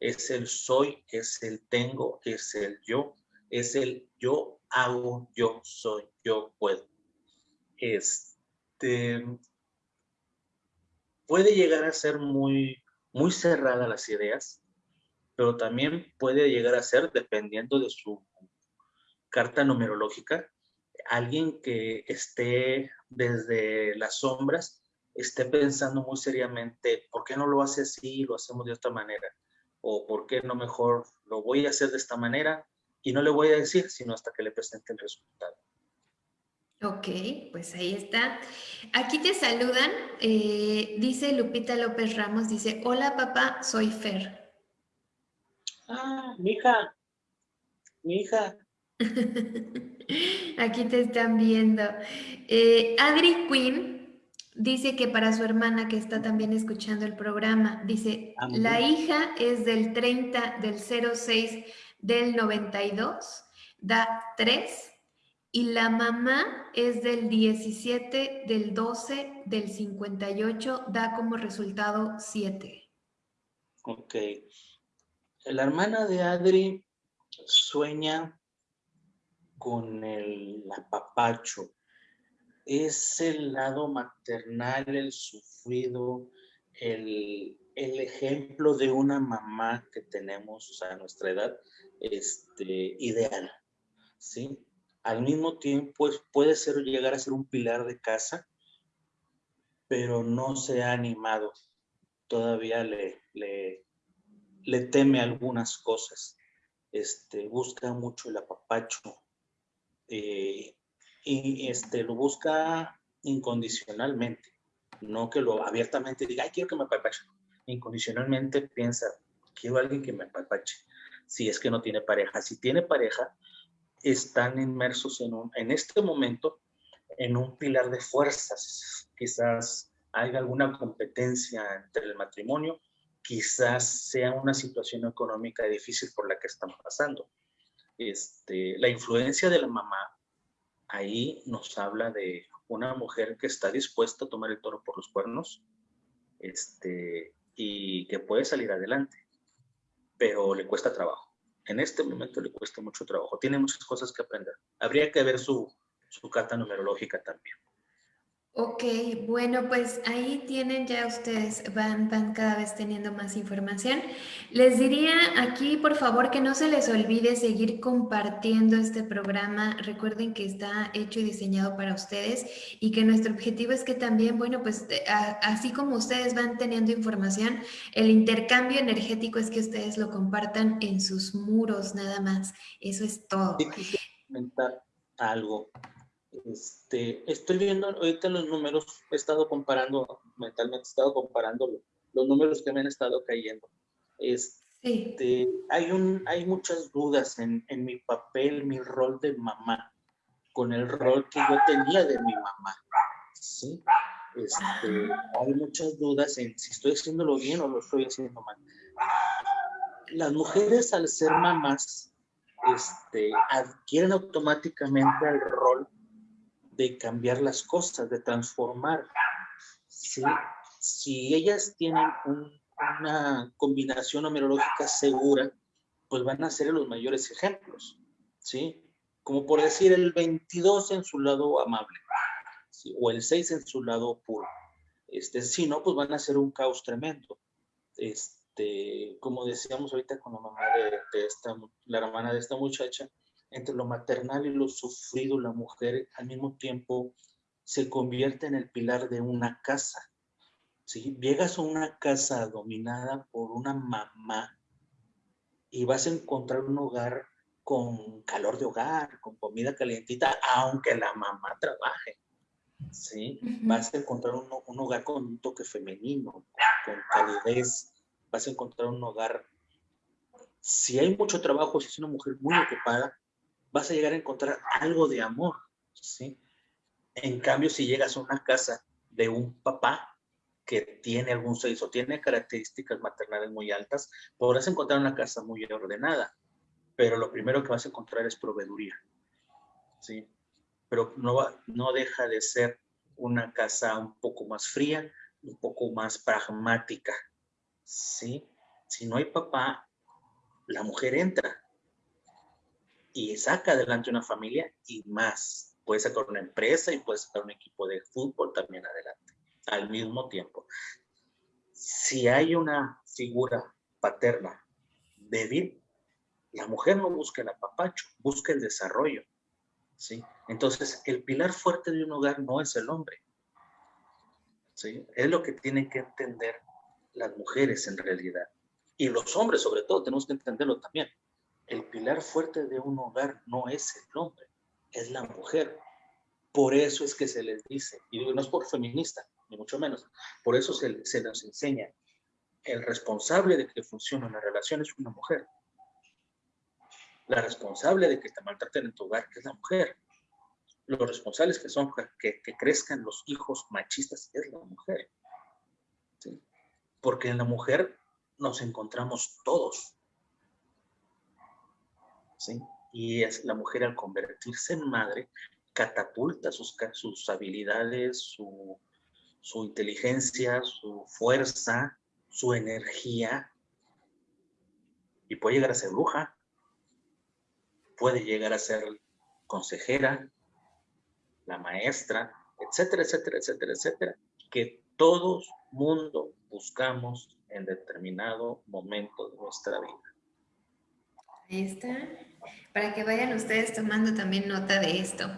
Es el soy, es el tengo, es el yo, es el yo hago, yo soy, yo puedo. Este, puede llegar a ser muy, muy cerrada las ideas, pero también puede llegar a ser, dependiendo de su carta numerológica, alguien que esté desde las sombras, esté pensando muy seriamente, ¿por qué no lo hace así lo hacemos de otra manera? O ¿por qué no mejor lo voy a hacer de esta manera? Y no le voy a decir, sino hasta que le presente el resultado. Ok, pues ahí está. Aquí te saludan, eh, dice Lupita López Ramos, dice, hola papá, soy Fer. Ah, mi hija, mi hija. [laughs] Aquí te están viendo. Eh, Adri Quinn dice que para su hermana que está también escuchando el programa, dice, ah, la hija es del 30 del 06 del 92, da 3, y la mamá es del 17 del 12 del 58, da como resultado 7. Ok. La hermana de Adri sueña con el apapacho. Es el lado maternal, el sufrido, el, ejemplo de una mamá que tenemos a nuestra edad este, ideal. ¿sí? Al mismo tiempo puede ser, llegar a ser un pilar de casa, pero no se ha animado. Todavía le, le, le teme algunas cosas, este, busca mucho el apapacho eh, y este, lo busca incondicionalmente, no que lo abiertamente diga, ay, quiero que me apapache. Incondicionalmente piensa, quiero a alguien que me apapache, si es que no tiene pareja. Si tiene pareja, están inmersos en, un, en este momento en un pilar de fuerzas. Quizás haya alguna competencia entre el matrimonio quizás sea una situación económica difícil por la que están pasando. Este, la influencia de la mamá ahí nos habla de una mujer que está dispuesta a tomar el toro por los cuernos este, y que puede salir adelante, pero le cuesta trabajo. En este momento le cuesta mucho trabajo, tiene muchas cosas que aprender. Habría que ver su, su carta numerológica también. Ok, bueno, pues ahí tienen ya ustedes, van, van cada vez teniendo más información. Les diría aquí, por favor, que no se les olvide seguir compartiendo este programa. Recuerden que está hecho y diseñado para ustedes y que nuestro objetivo es que también, bueno, pues así como ustedes van teniendo información, el intercambio energético es que ustedes lo compartan en sus muros, nada más. Eso es todo. comentar algo este, estoy viendo ahorita los números, he estado comparando, mentalmente he estado comparando los números que me han estado cayendo. Este, hay, un, hay muchas dudas en, en mi papel, mi rol de mamá, con el rol que yo tenía de mi mamá. ¿sí? Este, hay muchas dudas en si estoy haciéndolo bien o lo estoy haciendo mal. Las mujeres al ser mamás este, adquieren automáticamente el rol de cambiar las cosas, de transformar. ¿sí? Si ellas tienen una combinación numerológica segura, pues van a ser los mayores ejemplos, ¿sí? Como por decir el 22 en su lado amable, o el 6 en su lado puro. Este, si no, pues van a ser un caos tremendo. Este, como decíamos ahorita con la mamá de, esta, la hermana de esta muchacha, entre lo maternal y lo sufrido, la mujer al mismo tiempo se convierte en el pilar de una casa. Si llegas a una casa dominada por una mamá y vas a encontrar un hogar con calor de hogar, con comida calientita, aunque la mamá trabaje. ¿sí? Vas a encontrar un, un, hogar con un toque femenino, con calidez. Vas a encontrar un hogar. Si hay mucho trabajo, si es una mujer muy ocupada, vas a llegar a encontrar algo de amor, ¿sí? En cambio, si llegas a una casa de un papá que tiene algún sexo, tiene características maternales muy altas, podrás encontrar una casa muy ordenada, pero lo primero que vas a encontrar es proveeduría, ¿sí? Pero no, va, no deja de ser una casa un poco más fría, un poco más pragmática, ¿sí? Si no hay papá, la mujer entra, y saca adelante una familia y más. Puede sacar una empresa y puede sacar un equipo de fútbol también adelante, al mismo tiempo. Si hay una figura paterna débil, la mujer no busca el apapacho, busca el desarrollo. ¿sí? Entonces, el pilar fuerte de un hogar no es el hombre. ¿sí? Es lo que tienen que entender las mujeres en realidad. Y los hombres, sobre todo, tenemos que entenderlo también el pilar fuerte de un hogar no es el hombre, es la mujer. Por eso es que se les dice, y no es por feminista, ni mucho menos, por eso se, se nos enseña, el responsable de que funcione una relación es una mujer. La responsable de que te maltraten en tu hogar es la mujer. Los responsables que son que, que crezcan los hijos machistas es la mujer. Porque en la mujer nos encontramos todos. Y es la mujer al convertirse en madre catapulta sus, sus habilidades, su, su inteligencia, su fuerza, su energía. Y puede llegar a ser bruja, puede llegar a ser consejera, la maestra, etcétera, etcétera, etcétera, etcétera, que todo mundo buscamos en determinado momento de nuestra vida. Ahí está. Para que vayan ustedes tomando también nota de esto.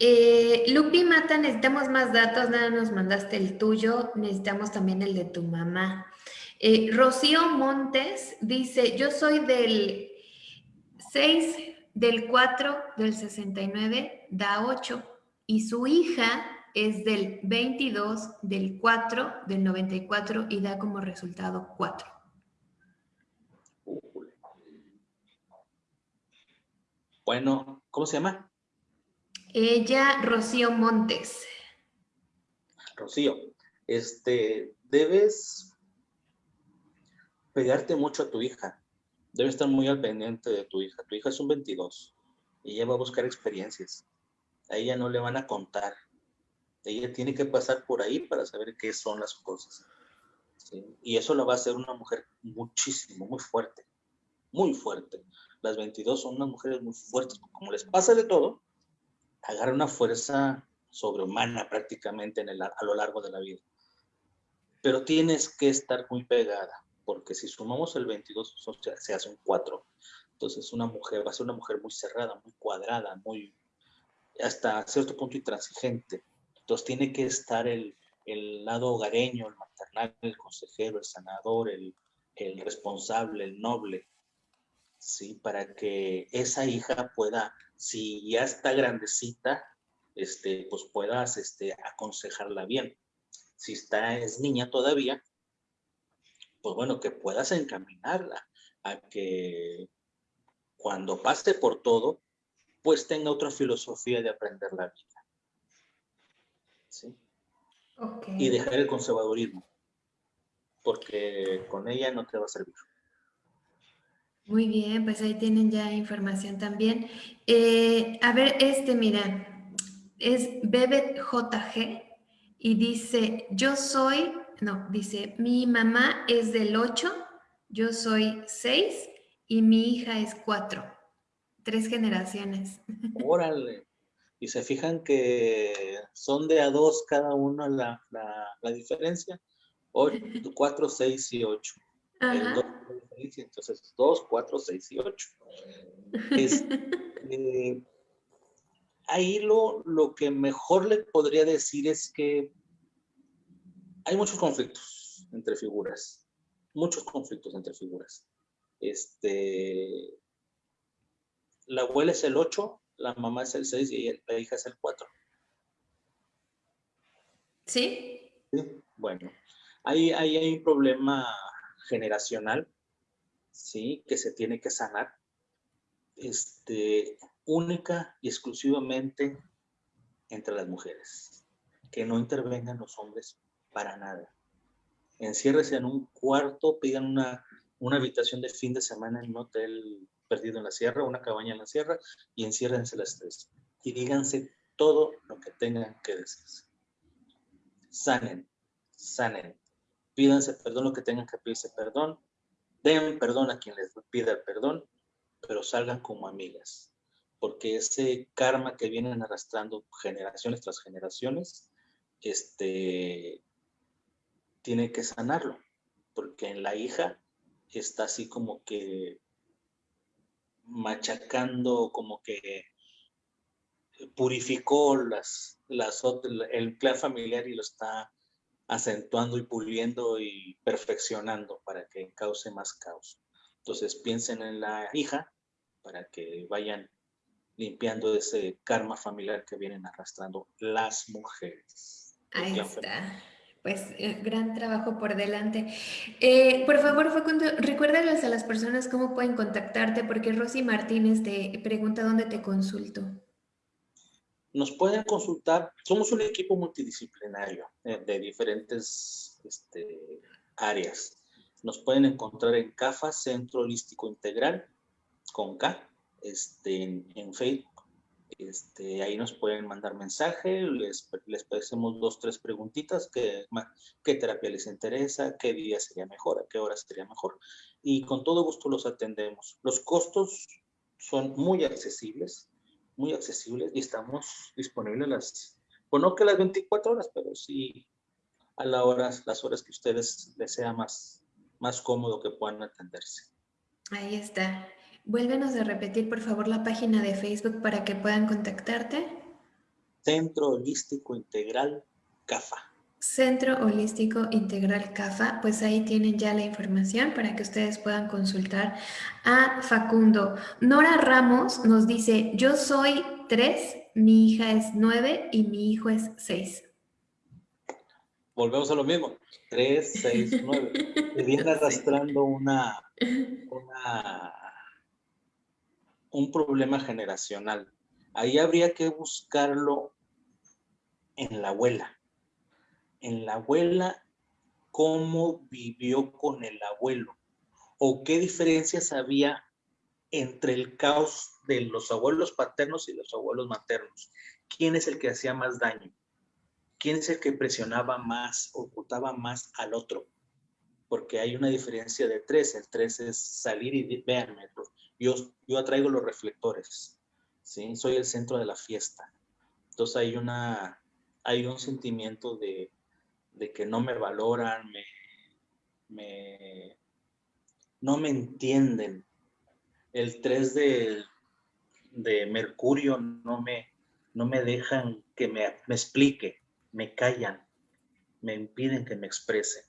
Eh, Lupi Mata, necesitamos más datos, nada nos mandaste el tuyo, necesitamos también el de tu mamá. Eh, Rocío Montes dice, yo soy del 6, del 4, del 69, da 8, y su hija es del 22, del 4, del 94 y da como resultado 4. Bueno, ¿cómo se llama? Ella, Rocío Montes. Rocío, este, debes pegarte mucho a tu hija. Debes estar muy al pendiente de tu hija. Tu hija es un 22 y ella va a buscar experiencias. A ella no le van a contar. Ella tiene que pasar por ahí para saber qué son las cosas. Y eso la va a hacer una mujer muchísimo, muy fuerte. Muy fuerte las 22 son unas mujeres muy fuertes, como les pasa de todo, agarran una fuerza sobrehumana prácticamente en el, a lo largo de la vida. Pero tienes que estar muy pegada, porque si sumamos el 22, se hace un 4. Entonces una mujer va a ser una mujer muy cerrada, muy cuadrada, muy hasta cierto punto intransigente. Entonces tiene que estar el, el lado hogareño, el maternal, el consejero, el sanador, el, el responsable, el noble, ¿sí? Para que esa hija pueda, si ya está grandecita, este, pues puedas este, aconsejarla bien. Si está, es niña todavía, pues bueno, que puedas encaminarla a que cuando pase por todo, pues tenga otra filosofía de aprender la vida. ¿Sí? Y dejar el conservadurismo, porque con ella no te va a servir. Muy bien, pues ahí tienen ya información también. Eh, a ver, este, mira, es Bebet JG y dice, yo soy, no, dice, mi mamá es del 8, yo soy 6 y mi hija es 4. Tres generaciones. [laughs] Órale. Y se fijan que son de a dos cada uno la, la, diferencia. 4, 6 y 8. Entonces 2, 4, 6 y 8. Eh, [laughs] ahí lo, lo que mejor le podría decir es que hay muchos conflictos entre figuras. Muchos conflictos entre figuras. Este, la abuela es el 8, la mamá es el 6 y la hija es el 4. ¿Sí? Sí, bueno. Ahí, hay un problema generacional, ¿sí? Que se tiene que sanar. Este, única y exclusivamente entre las mujeres. Que no intervengan los hombres para nada. Enciérrese en un cuarto, pidan una, una habitación de fin de semana en un hotel perdido en la sierra, una cabaña en la sierra, y enciérrense las tres. Y díganse todo lo que tengan que decirse. Sanen, sanen. Pídanse perdón lo que tengan que pedirse perdón. Den perdón a quien les pida el perdón, pero salgan como amigas. Porque ese karma que vienen arrastrando generaciones tras generaciones, este, tiene que sanarlo. Porque en la hija está así como que machacando, como que purificó las, las, el clan familiar y lo está acentuando y puliendo y perfeccionando para que cause más caos. Entonces piensen en la hija para que vayan limpiando ese karma familiar que vienen arrastrando las mujeres. Ahí está pues eh, gran trabajo por delante. Eh, por favor, Facundo, recuérdales a las personas cómo pueden contactarte, porque Rosy Martínez te pregunta dónde te consulto. Nos pueden consultar, somos un equipo multidisciplinario eh, de diferentes este, áreas. Nos pueden encontrar en CAFA, Centro Holístico Integral, con K, este, en, Facebook este, ahí nos pueden mandar mensaje, les, les pedimos dos, tres preguntitas, qué, qué terapia les interesa, qué día sería mejor, a qué hora sería mejor, y con todo gusto los atendemos. Los costos son muy accesibles, muy accesibles, y estamos disponibles las, bueno, no que las 24 horas, pero sí a la hora, las horas que ustedes les sea más, más cómodo que puedan atenderse. Ahí está. Vuélvenos a repetir, por favor, la página de Facebook para que puedan contactarte. Centro Holístico Integral CAFA. Centro Holístico Integral CAFA, pues ahí tienen ya la información para que ustedes puedan consultar a Facundo. Nora Ramos nos dice, yo soy tres, mi hija es nueve y mi hijo es seis. Volvemos a lo mismo, tres, seis, [laughs] nueve. Se viene arrastrando una, una un problema generacional. Ahí habría que buscarlo en la abuela. En la abuela, cómo vivió con el abuelo o qué diferencias había entre el caos de los abuelos paternos y los abuelos maternos. ¿Quién es el que hacía más daño? ¿Quién es el que presionaba más, ocultaba más al otro? Porque hay una diferencia de tres. El tres es salir y véanme, yo, yo atraigo los reflectores, ¿sí? Soy el centro de la fiesta. Entonces hay una, hay un sentimiento de, que no me valoran, me, no me entienden. El 3 de, de Mercurio no me, no me dejan que me, me explique, me callan, me impiden que me exprese.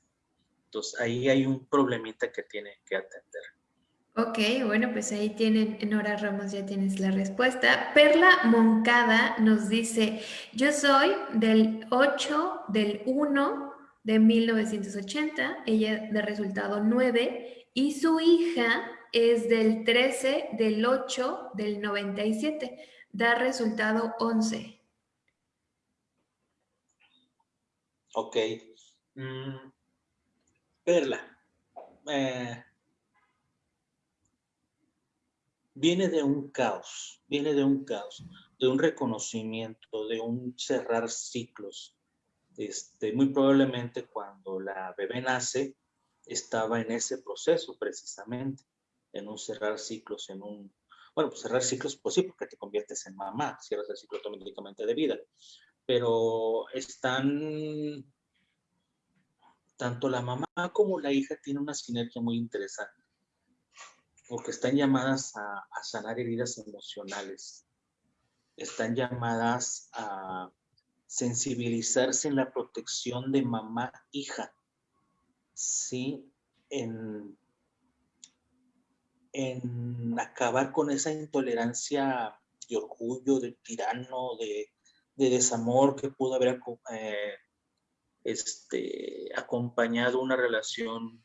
Entonces ahí hay un problemita que tiene que atender. Ok, bueno, pues ahí tienen, Nora Ramos, ya tienes la respuesta. Perla Moncada nos dice, yo soy del 8 del 1 de 1980, ella de resultado 9, y su hija es del 13 del 8 del 97, da resultado 11. Ok. Mm, Perla. Eh, viene de un caos, viene de un caos, de un reconocimiento, de un cerrar ciclos. Este, muy probablemente cuando la bebé nace, estaba en ese proceso precisamente, en un cerrar ciclos, en un, bueno, pues cerrar ciclos, pues sí, porque te conviertes en mamá, cierras el ciclo automáticamente de vida, pero están, tanto la mamá como la hija tienen una sinergia muy interesante porque están llamadas a, sanar heridas emocionales, están llamadas a sensibilizarse en la protección de mamá-hija, ¿sí? En, en acabar con esa intolerancia de orgullo, de tirano, de, desamor que pudo haber eh, este, acompañado una relación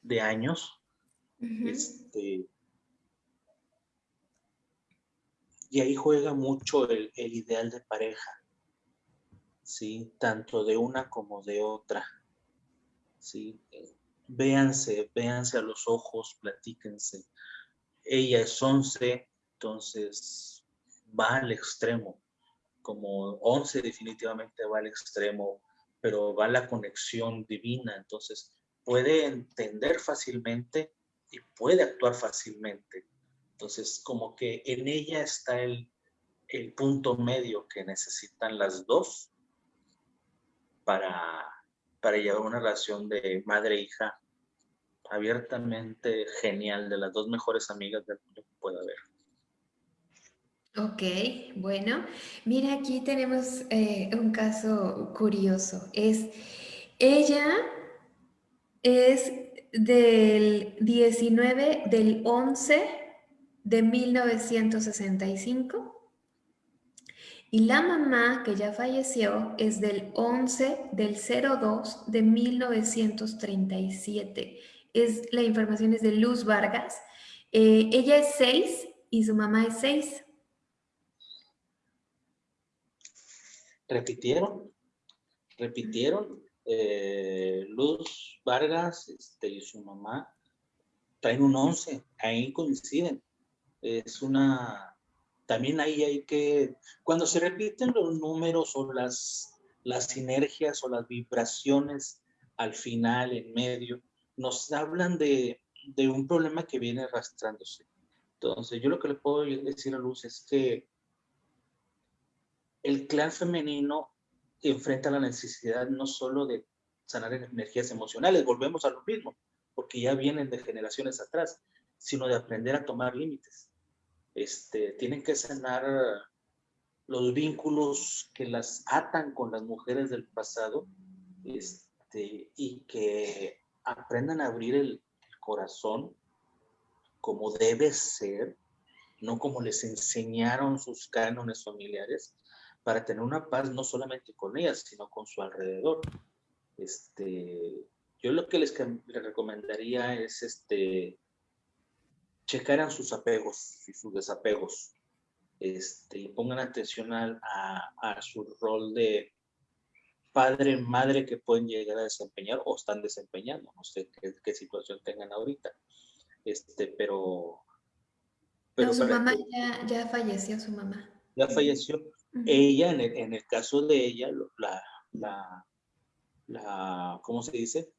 de años, este, y ahí juega mucho el, ideal de pareja, ¿sí? Tanto de una como de otra, ¿sí? Véanse, véanse a los ojos, platíquense. Ella es 11, entonces va al extremo, como 11 definitivamente va al extremo, pero va la conexión divina, entonces puede entender fácilmente y puede actuar fácilmente. Entonces, como que en ella está el, el punto medio que necesitan las dos para, para llevar una relación de madre-hija abiertamente genial, de las dos mejores amigas del mundo que pueda haber. Ok, bueno, mira, aquí tenemos eh, un caso curioso. Es, ella es del 19 del 11 de 1965 y la mamá que ya falleció es del 11 del 02 de 1937. Es, la información es de Luz Vargas. Eh, ella es 6 y su mamá es 6. ¿Repitieron? ¿Repitieron? Eh, Luz Vargas este, y su mamá traen un 11, ahí coinciden. Es una, también ahí hay que, cuando se repiten los números o las, las sinergias o las vibraciones al final, en medio, nos hablan de, de un problema que viene arrastrándose. Entonces, yo lo que le puedo decir a Luz es que el clan femenino enfrenta la necesidad no solo de sanar energías emocionales, volvemos a lo mismo, porque ya vienen de generaciones atrás, sino de aprender a tomar límites. Este, tienen que sanar los vínculos que las atan con las mujeres del pasado este, y que aprendan a abrir el corazón como debe ser, no como les enseñaron sus cánones familiares, para tener una paz no solamente con ellas, sino con su alrededor. Este, yo lo que les, recomendaría es este, checaran sus apegos y sus desapegos. Este, y pongan atención a, a, su rol de padre, madre que pueden llegar a desempeñar o están desempeñando. No sé qué, situación tengan ahorita. Este, pero... pero su mamá ya, ya falleció, su mamá. Ya falleció. Ella, en el, en el, caso de ella, la, la, la, ¿cómo se dice?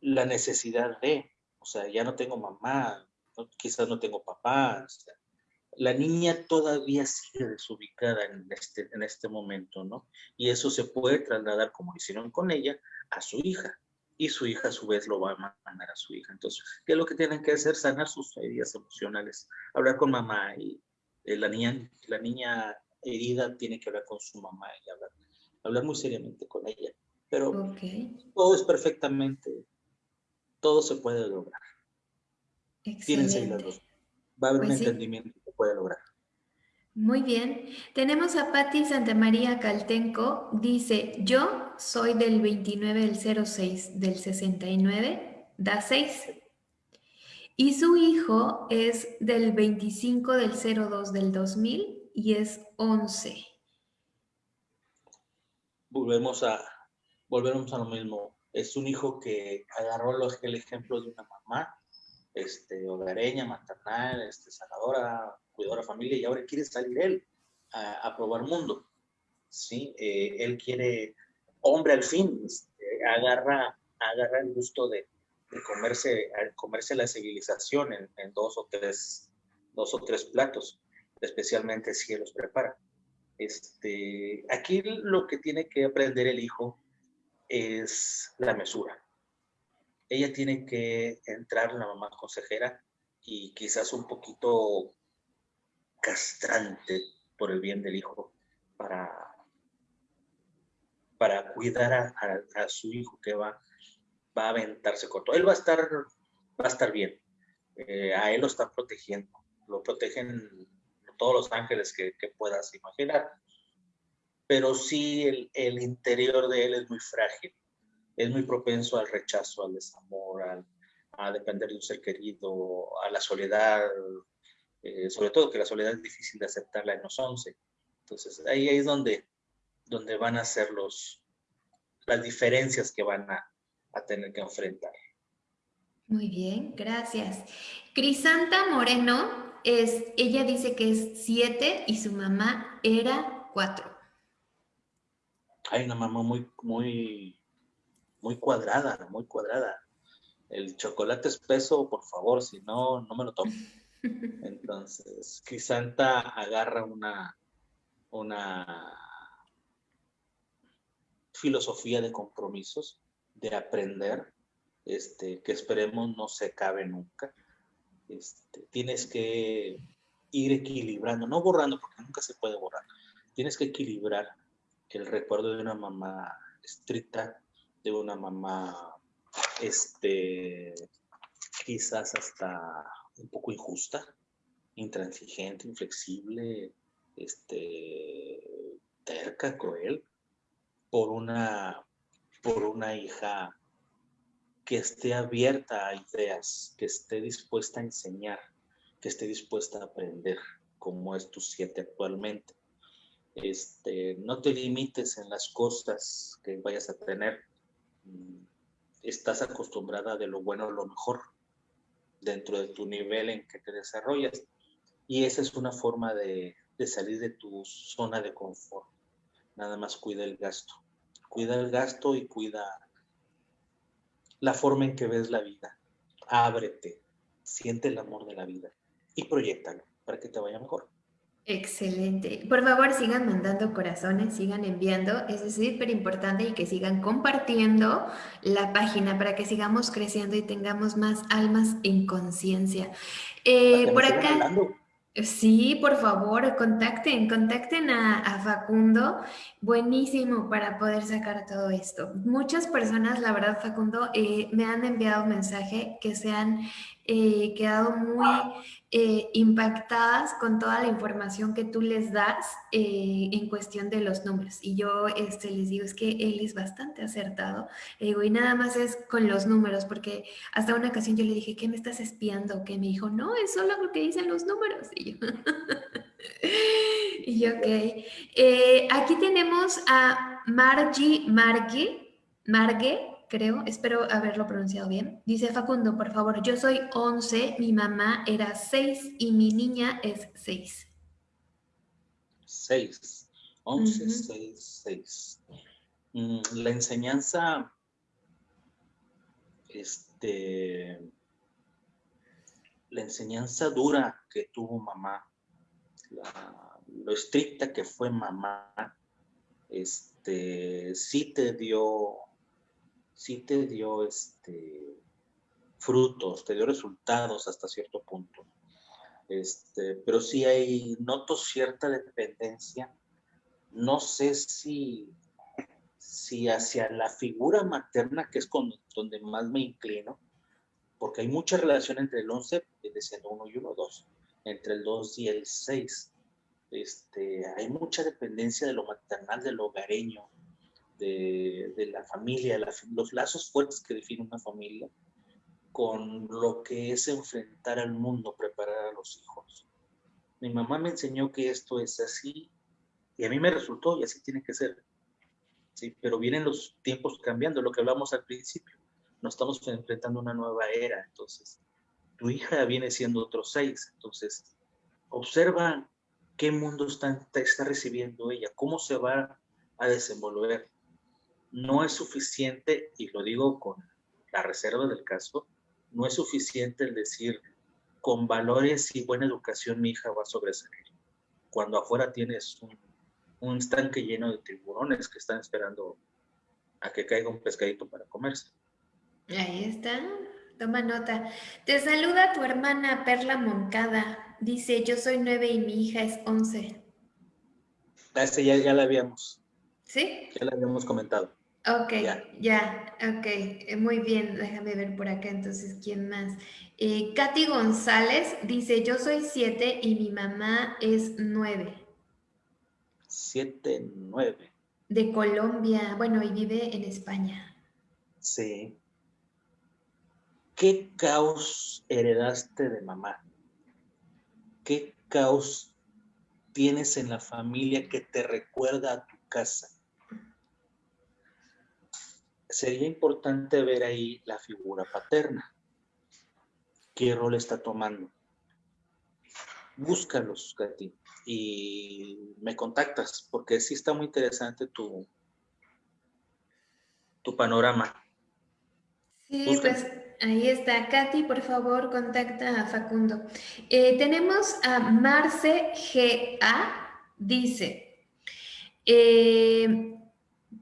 La necesidad de, o sea, ya no tengo mamá, quizás no tengo papá, la niña todavía sigue desubicada en este, en este momento, ¿no? Y eso se puede trasladar, como hicieron con ella, a su hija. Y su hija a su vez lo va a mandar a su hija. Entonces, ¿qué es lo que tienen que hacer? Sanar sus heridas emocionales. Hablar con mamá y eh, la, niña, la niña herida tiene que hablar con su mamá y hablar, hablar muy seriamente con ella. Pero todo es perfectamente, todo se puede lograr. Excelente. las dos. Va a haber un pues entendimiento que puede lograr. Muy bien. Tenemos a Patti Santamaría Caltenco. Dice, yo soy del 29 del 06 del 69, da 6. Y su hijo es del 25 del 02 del 2000 y es 11. Volvemos a, volvemos a lo mismo. Es un hijo que agarró el ejemplo de una mamá este, hogareña, maternal, este, sanadora, cuidadora de familia, y ahora quiere salir él a, probar mundo. ¿sí? Eh, él quiere, hombre al fin, este, agarra, agarra el gusto de, comerse, comerse la civilización en, dos, o tres, dos o tres platos, especialmente si los prepara. Este, aquí lo que tiene que aprender el hijo es la mesura ella tiene que entrar, la mamá consejera, y quizás un poquito castrante por el bien del hijo para, para cuidar a, su hijo que va, va a aventarse con todo. Él va a estar, va a estar bien. Eh, a él lo están protegiendo. Lo protegen todos los ángeles que, puedas imaginar. Pero sí el, el interior de él es muy frágil es muy propenso al rechazo, al desamor, a depender de un ser querido, a la soledad, eh, sobre todo que la soledad es difícil de aceptarla en los 11. Entonces ahí, es donde, donde van a ser los, las diferencias que van a, a tener que enfrentar. Muy bien, gracias. Crisanta Moreno, es, ella dice que es siete y su mamá era cuatro. Hay una mamá muy, muy muy cuadrada, muy cuadrada. El chocolate espeso, por favor, si no, no me lo tomo. [laughs] Entonces, Crisanta agarra una, una filosofía de compromisos, de aprender, este, que esperemos no se acabe nunca. Este, tienes que ir equilibrando, no borrando, porque nunca se puede borrar. Tienes que equilibrar el recuerdo de una mamá estricta de una mamá, este, quizás hasta un poco injusta, intransigente, inflexible, este, terca, cruel, por una, por una hija que esté abierta a ideas, que esté dispuesta a enseñar, que esté dispuesta a aprender, como es tu siete actualmente. Este, no te limites en las cosas que vayas a tener, estás acostumbrada de lo bueno a lo mejor dentro de tu nivel en que te desarrollas. Y esa es una forma de, salir de tu zona de confort. Nada más cuida el gasto. Cuida el gasto y cuida la forma en que ves la vida. Ábrete, siente el amor de la vida y proyectalo para que te vaya mejor. Excelente. Por favor, sigan mandando corazones, sigan enviando. Es súper importante y que sigan compartiendo la página para que sigamos creciendo y tengamos más almas en conciencia. Eh, por acá. Sí, por favor, contacten, contacten a, Facundo. Buenísimo para poder sacar todo esto. Muchas personas, la verdad, Facundo, eh, me han enviado mensaje que se han eh, quedado muy eh, impactadas con toda la información que tú les das eh, en cuestión de los números. Y yo este, les digo, es que él es bastante acertado. digo, y nada más es con los números, porque hasta una ocasión yo le dije, ¿qué me estás espiando? Que me dijo, no, es solo lo que dicen los números. Y yo, [laughs] y ok. Eh, aquí tenemos a Margie Margie, Margue creo, espero haberlo pronunciado bien. Dice Facundo, por favor, yo soy 11, mi mamá era 6 y mi niña es 6. 6, 11, 6, 6. La enseñanza, este, la enseñanza dura que tuvo mamá lo estricta que fue mamá, este, sí te dio, sí te dio este, frutos, te dio resultados hasta cierto punto. Este, pero sí hay, noto cierta dependencia. No sé si, si hacia la figura materna, que es donde más me inclino, porque hay mucha relación entre el 11, siendo 1 y 1, 2, entre el 2 y el 6. Este, hay mucha dependencia de lo maternal, de lo hogareño, de, de la familia, los lazos fuertes que definen una familia con lo que es enfrentar al mundo, preparar a los hijos. Mi mamá me enseñó que esto es así y a mí me resultó y así tiene que ser. Sí, pero vienen los tiempos cambiando, lo que hablamos al principio. Nos estamos enfrentando a una nueva era, entonces tu hija viene siendo otro seis, entonces observa qué mundo está, está recibiendo ella, cómo se va a desenvolver. No es suficiente, y lo digo con la reserva del caso, no es suficiente el decir, con valores y buena educación mi hija va a sobresalir. Cuando afuera tienes un, un estanque lleno de tiburones que están esperando a que caiga un pescadito para comerse. Ahí está, toma nota. Te saluda tu hermana Perla Moncada. Dice, yo soy nueve y mi hija es once. Ah, ese ya, ya la habíamos. ¿Sí? Ya la habíamos comentado. Ok, ya, ok, eh, muy bien, déjame ver por acá entonces, ¿quién más? Eh, Katy González dice, yo soy siete y mi mamá es nueve. Siete, nueve. De Colombia, bueno, y vive en España. Sí. ¿Qué caos heredaste de mamá? ¿Qué caos tienes en la familia que te recuerda a tu casa? Sería importante ver ahí la figura paterna. ¿Qué rol está tomando? Búscalos, Katy, y me contactas, porque sí está muy interesante tu, tu panorama. Sí, pues ahí está. Katy, por favor, contacta a Facundo. Eh, tenemos a Marce GA, dice, eh,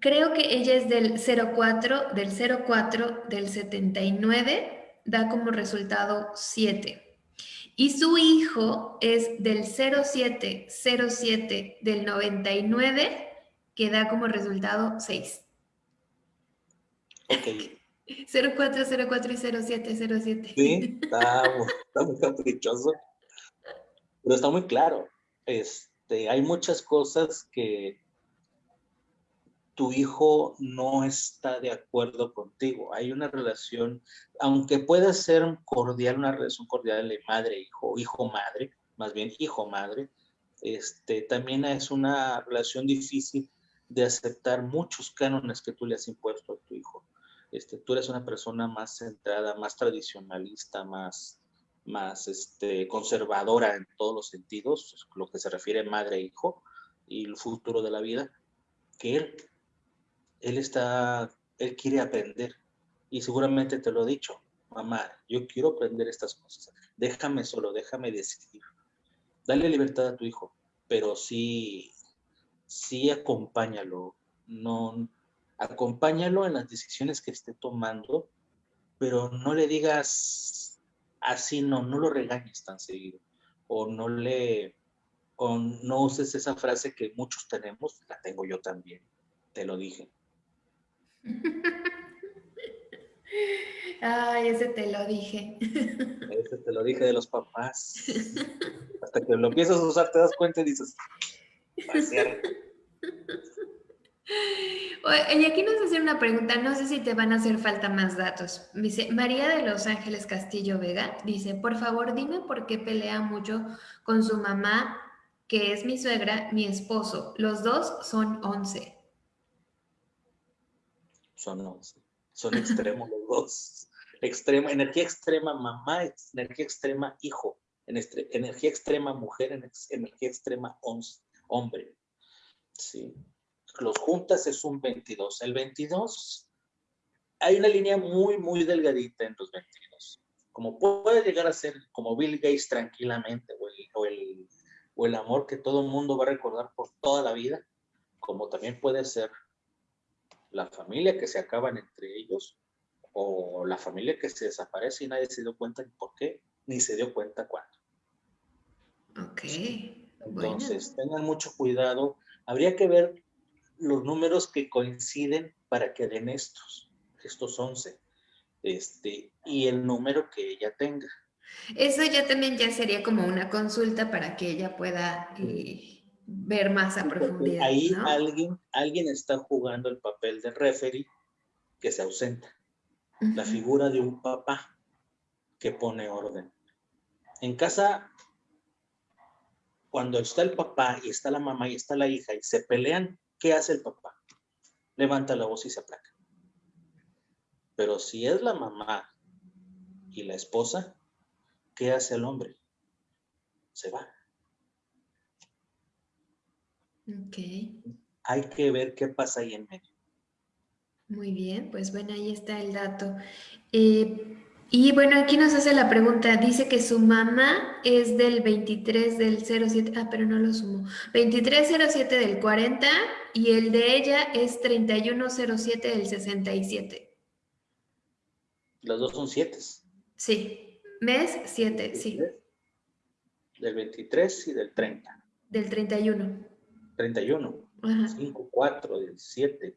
Creo que ella es del 04, del 04, del 79, da como resultado 7. Y su hijo es del 07, 07, del 99, que da como resultado 6. Ok. 04, 04 y 07, 07. Sí, está, está muy caprichoso. Pero está muy claro. Este, hay muchas cosas que tu hijo no está de acuerdo contigo. Hay una relación, aunque pueda ser cordial, una relación cordial de madre-hijo, hijo-madre, más bien hijo-madre, este, también es una relación difícil de aceptar muchos cánones que tú le has impuesto a tu hijo. Este, tú eres una persona más centrada, más tradicionalista, más, más este, conservadora en todos los sentidos, lo que se refiere madre-hijo y el futuro de la vida, que él él está, él quiere aprender. Y seguramente te lo he dicho, mamá, yo quiero aprender estas cosas, déjame solo, déjame decidir. Dale libertad a tu hijo, pero sí, sí acompáñalo, no, acompáñalo en las decisiones que esté tomando, pero no le digas así, no, no lo regañes tan seguido, o no le, o no uses esa frase que muchos tenemos, la tengo yo también, te lo dije [laughs] Ay, ese te lo dije. Ese te lo dije de los papás. Hasta que lo empiezas a usar te das cuenta y dices, [laughs] Oye, aquí nos hacen una pregunta, no sé si te van a hacer falta más datos. Dice, María de Los Ángeles Castillo Vega, dice, por favor dime por qué pelea mucho con su mamá, que es mi suegra, mi esposo. Los dos son 11 son, son extremos los dos. Extrema, energía extrema mamá, energía extrema hijo, energía extrema mujer, energía extrema hombre. ¿sí? Los juntas es un 22. El 22, hay una línea muy, muy delgadita en los 22. Como puede llegar a ser como Bill Gates tranquilamente, o el, o el amor que todo el mundo va a recordar por toda la vida, como también puede ser la familia que se acaban entre ellos o la familia que se desaparece y nadie se dio cuenta por qué, ni se dio cuenta cuándo. Ok. Entonces, tengan mucho cuidado. Habría que ver los números que coinciden para que den estos, estos 11, este, y el número que ella tenga. Eso ya también ya sería como una consulta para que ella pueda eh, ver más a profundidad. Ahí alguien, alguien está jugando el papel de referee que se ausenta. La figura de un papá que pone orden. En casa, cuando está el papá y está la mamá y está la hija y se pelean, ¿qué hace el papá? Levanta la voz y se aplaca. Pero si es la mamá y la esposa, ¿qué hace el hombre? Se va. Ok. Hay que ver qué pasa ahí en medio. Muy bien, pues bueno, ahí está el dato. Eh, y bueno, aquí nos hace la pregunta, dice que su mamá es del 23 del 07, ah, pero no lo sumo, 2307 del 40 y el de ella es 3107 del 67. Los dos son 7. Sí. Mes 7, sí. Del 23 y del 30. Del 31. 31. Ajá. 5, 4, 17.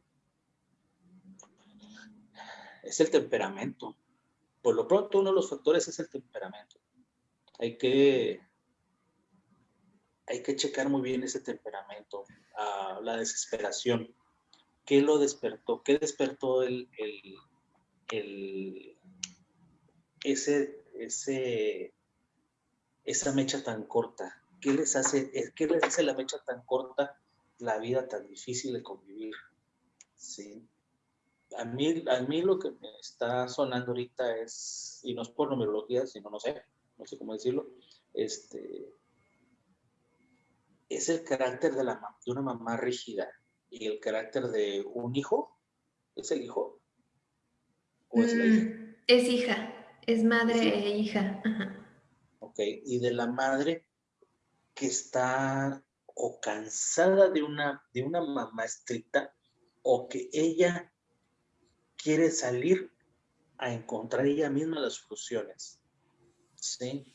Es el temperamento. Por lo pronto, uno de los factores es el temperamento. Hay que, hay que checar muy bien ese temperamento, uh, la desesperación. ¿Qué lo despertó? ¿Qué despertó el, el, el ese ese, esa mecha tan corta? ¿Qué les, hace, ¿Qué les hace la mecha tan corta la vida tan difícil de convivir? ¿Sí? A mí, a mí lo que me está sonando ahorita es, y no es por numerología, sino no sé, no sé cómo decirlo, este, es el carácter de, la, de una mamá rígida y el carácter de un hijo. ¿Es el hijo? ¿O es la hija? Mm, es hija. Es madre e hija. Ok, y de la madre que está o cansada de una, de una mamá estricta o que ella quiere salir a encontrar ella misma las soluciones. ¿Sí?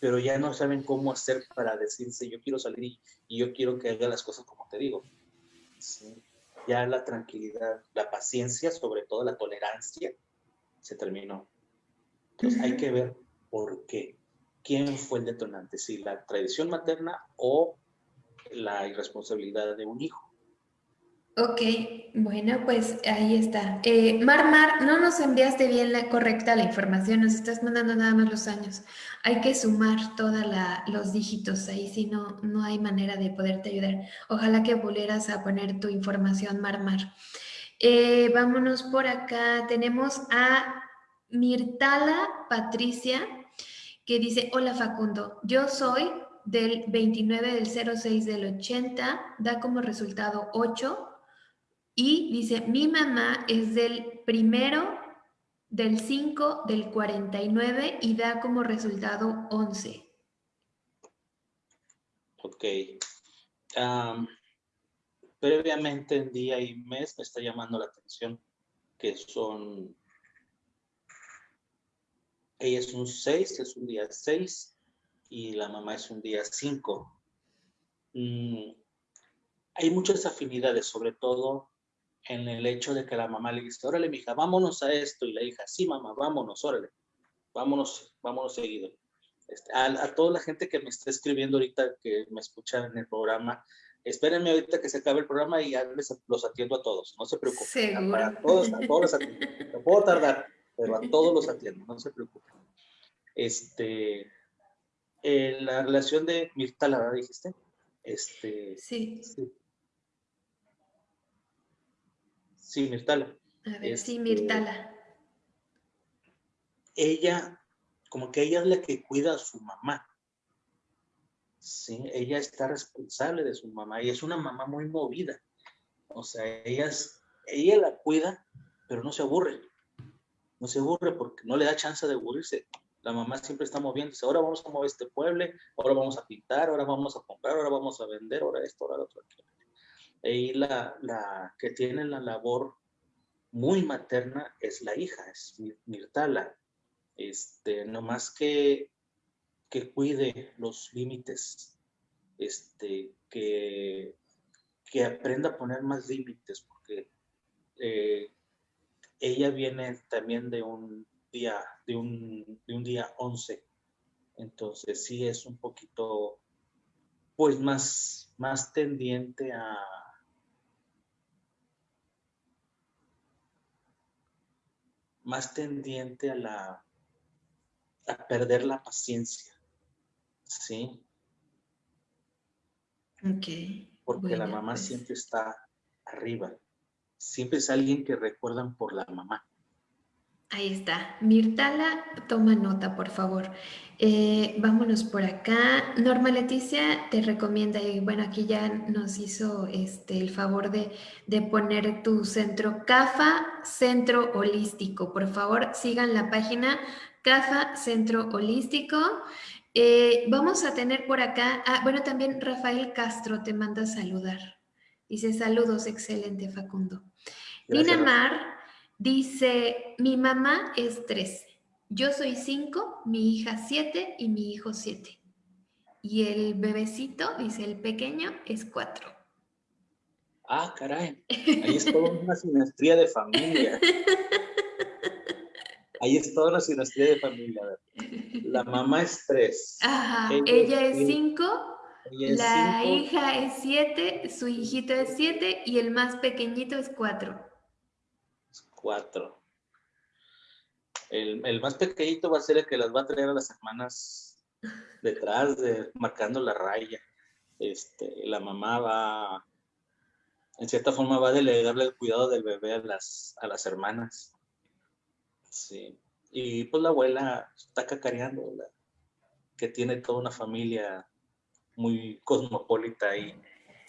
Pero ya no saben cómo hacer para decirse, yo quiero salir y, yo quiero que haga las cosas como te digo. ¿Sí? Ya la tranquilidad, la paciencia, sobre todo la tolerancia, se terminó. Entonces hay que ver por qué. ¿Quién fue el detonante? Si la tradición materna o la irresponsabilidad de un hijo. Ok, bueno, pues ahí está. Eh, Mar Mar, no nos enviaste bien la correcta la información, nos estás mandando nada más los años. Hay que sumar todos los dígitos ahí, si no, no hay manera de poderte ayudar. Ojalá que volvieras a poner tu información, Mar Mar. Eh, vámonos por acá, tenemos a Mirtala Patricia, que dice, hola Facundo, yo soy del 29 del 06 del 80, da como resultado 8, y dice, mi mamá es del primero del 5 del 49 y da como resultado 11. Ok. previamente en día y mes me está llamando la atención que son ella es un 6, es un día 6 y la mamá es un día 5. Mm, hay muchas afinidades, sobre todo en el hecho de que la mamá le dice, órale, mija, vámonos a esto. Y la hija, sí, mamá, vámonos, órale, vámonos, vámonos seguido. Este, a, toda la gente que me está escribiendo ahorita, que me escucha en el programa, espérenme ahorita que se acabe el programa y ya les, los atiendo a todos, no se preocupen. Para todos, a todos los atiendo. No puedo tardar pero a [laughs] todos los atiendo, no se preocupen. Este, eh, la relación de Mirtala, ¿verdad? Dijiste. Este, sí. sí. Sí, Mirtala. A ver, sí, este, Mirtala. Ella, como que ella es la que cuida a su mamá. Sí, ella está responsable de su mamá y es una mamá muy movida. O sea, ella, ella la cuida, pero no se aburre no se aburre porque no le da chance de aburrirse. La mamá siempre está moviéndose. Ahora vamos a mover este pueblo, ahora vamos a pintar, ahora vamos a comprar, ahora vamos a vender, ahora esto, ahora lo otro. Y la, la que tiene la labor muy materna es la hija, es Mirtala. Este, no más que, que cuide los límites, este, que, que aprenda a poner más límites, porque eh, ella viene también de un día, de un, de un día 11. Entonces sí es un poquito, pues más, más tendiente a, más tendiente a la a perder la paciencia. ¿Sí? Ok. Porque la mamá pues. siempre está arriba. Siempre es alguien que recuerdan por la mamá. Ahí está. Mirtala, toma nota, por favor. Eh, vámonos por acá. Norma Leticia te recomienda, y bueno, aquí ya nos hizo este, el favor de, de poner tu centro CAFA, Centro Holístico. Por favor, sigan la página CAFA, Centro Holístico. Eh, vamos a tener por acá, ah, bueno, también Rafael Castro te manda a saludar. Dice, saludos, excelente, Facundo. Nina Mar Dice, mi mamá es 13, yo soy 5, mi hija 7 y mi hijo 7. Y el bebecito, dice el pequeño, es 4. Ah, caray. Ahí es toda una sinastría de familia. [laughs] Ahí es toda una sinastría de familia. La mamá es 3. Ajá, ella, es 5. La hija es 7, su hijito es 7 y el más pequeñito es 4 cuatro. El, más pequeñito va a ser el que las va a traer a las hermanas detrás, de, marcando la raya. Este, la mamá va, en cierta forma, va a delegarle el cuidado del bebé a las, a las hermanas. Sí. Y pues la abuela está cacareando, que tiene toda una familia muy cosmopolita ahí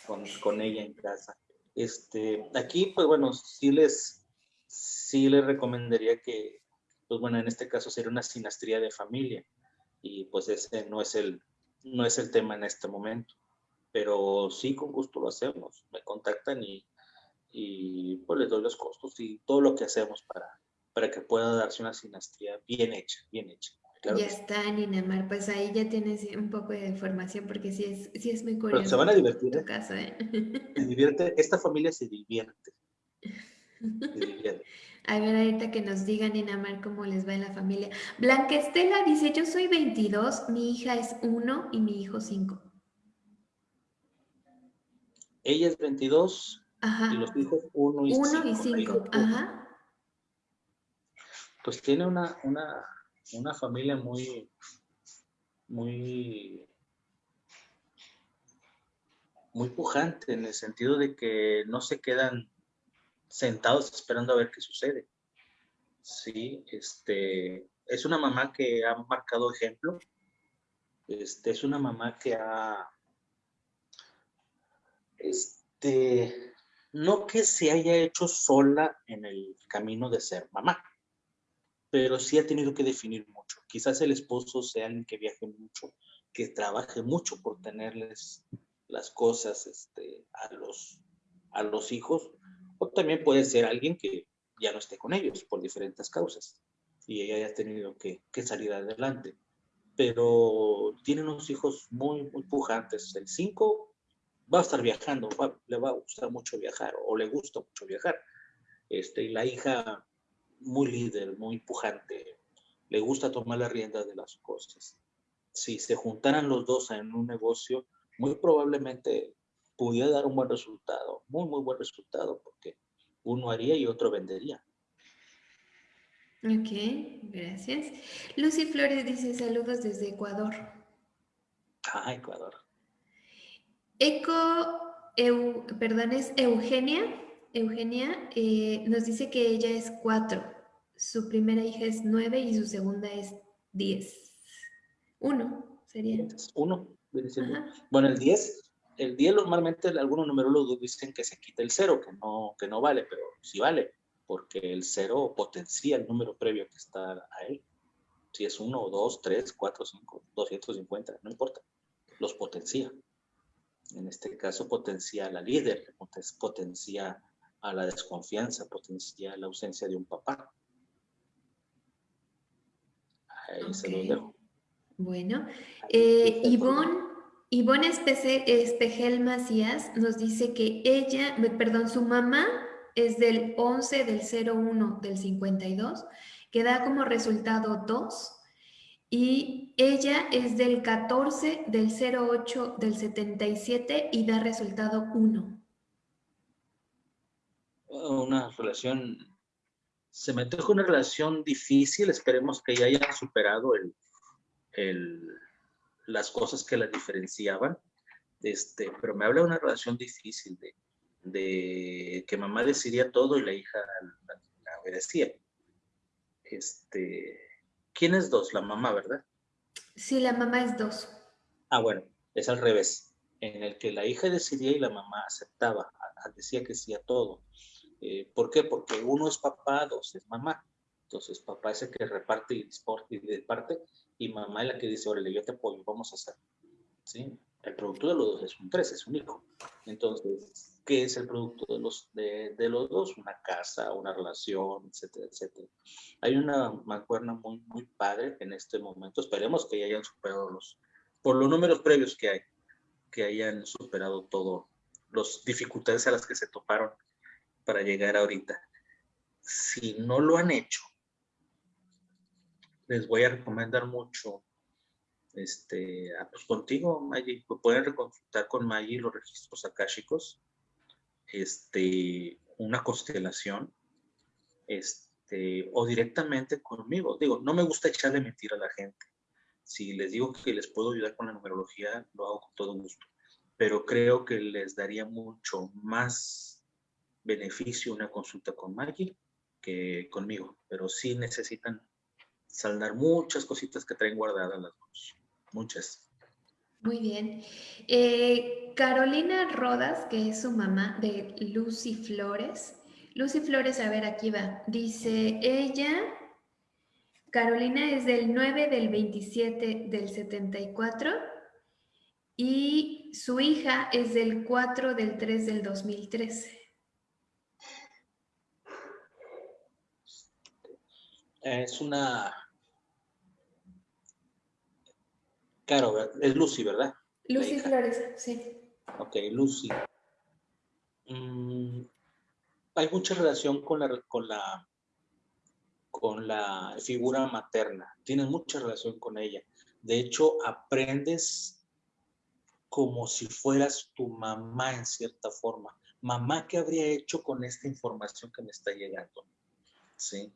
con, con ella en casa. Este, aquí, pues bueno, sí les sí le recomendaría que, pues bueno, en este caso sería una sinastría de familia y pues ese no es el, no es el tema en este momento. Pero sí, con gusto lo hacemos. Me contactan y, y pues les doy los costos y todo lo que hacemos para, para que pueda darse una sinastría bien hecha, bien hecha. ya está, Ninamar, pues ahí ya tienes un poco de información porque sí es, sí es muy curioso. Pero se van a divertir. Tu ¿eh? ¿eh? [laughs] Se divierte, esta familia se divierte. [laughs] A ver, ahorita que nos digan, Inamar, cómo les va en la familia. Blanca Estela dice, yo soy 22, mi hija es 1 y mi hijo 5. Ella es 22 y los hijos 1 y 5. 1 y 5, ajá. Pues tiene una, una, una familia muy, muy, muy pujante en el sentido de que no se quedan sentados esperando a ver qué sucede. Sí, este, es una mamá que ha marcado ejemplo. Este, es una mamá que ha, este, no que se haya hecho sola en el camino de ser mamá, pero sí ha tenido que definir mucho. Quizás el esposo sea alguien que viaje mucho, que trabaje mucho por tenerles las cosas este, a, los, a los hijos, también puede ser alguien que ya no esté con ellos por diferentes causas y ella haya tenido que, salir adelante. Pero tiene unos hijos muy, muy pujantes. El 5 va a estar viajando, le va a gustar mucho viajar o le gusta mucho viajar. Este, y la hija muy líder, muy pujante, le gusta tomar la rienda de las cosas. Si se juntaran los dos en un negocio, muy probablemente pudiera dar un buen resultado, muy, muy buen resultado, porque uno haría y otro vendería. Ok, gracias. Lucy Flores dice saludos desde Ecuador. Ah, Ecuador. Eco, perdón, es Eugenia. Eugenia eh, nos dice que ella es cuatro. Su primera hija es nueve y su segunda es diez. Uno sería. Uno. Bueno, el diez el 10 normalmente algunos numerólogos dicen que se quita el cero, que no, que no vale, pero sí vale, porque el cero potencia el número previo que está a él. Si es uno, dos, tres, cuatro, cinco, 250, no importa. Los potencia. En este caso potencia a la líder, potencia a la desconfianza, potencia la ausencia de un papá. Ahí se lo dejo. Bueno, eh, Ivonne, Ivonne Espejel Macías nos dice que ella, perdón, su mamá es del 11 del 01 del 52, que da como resultado 2, y ella es del 14 del 08 del 77 y da resultado 1. Una relación, se metió con una relación difícil, esperemos que ya hayan superado el, el, las cosas que la diferenciaban, este, pero me habla de una relación difícil de, de que mamá decidía todo y la hija la, obedecía. Este, ¿Quién es dos? La mamá, ¿verdad? Sí, la mamá es dos. Ah, bueno, es al revés, en el que la hija decidía y la mamá aceptaba, decía que sí a todo. Eh, ¿Por qué? Porque uno es papá, dos es mamá. Entonces, papá es el que reparte y, y parte, y mamá es la que dice, órale, yo te apoyo, vamos a hacer. ¿Sí? El producto de los dos es un tres, es un hijo. Entonces, qué es el producto de los, de, de, los dos, una casa, una relación, etcétera, etcétera. Hay una mancuerna muy, muy padre en este momento. Esperemos que ya hayan superado los, por los números previos que hay, que hayan superado todo, las dificultades a las que se toparon para llegar ahorita. Si no lo han hecho, les voy a recomendar mucho este, pues contigo, Maggie, pueden reconsultar con Maggie los registros akáshicos este, una constelación, este, o directamente conmigo. Digo, no me gusta echarle mentira a la gente. Si les digo que les puedo ayudar con la numerología, lo hago con todo gusto. Pero creo que les daría mucho más beneficio una consulta con Maggie que conmigo. Pero sí necesitan saldar muchas cositas que traen guardadas las dos. Muchas. Muy bien. Eh, Carolina Rodas, que es su mamá de Lucy Flores. Lucy Flores, a ver, aquí va. Dice, ella, Carolina es del 9 del 27 del 74 y su hija es del 4 del 3 del 2013. Es una Claro, es Lucy, ¿verdad? Lucy Flores, sí. Ok, Lucy. Mm, hay mucha relación con la, con la, con la figura materna. Tienes mucha relación con ella. De hecho, aprendes como si fueras tu mamá en cierta forma. Mamá, ¿qué habría hecho con esta información que me está llegando? Sí.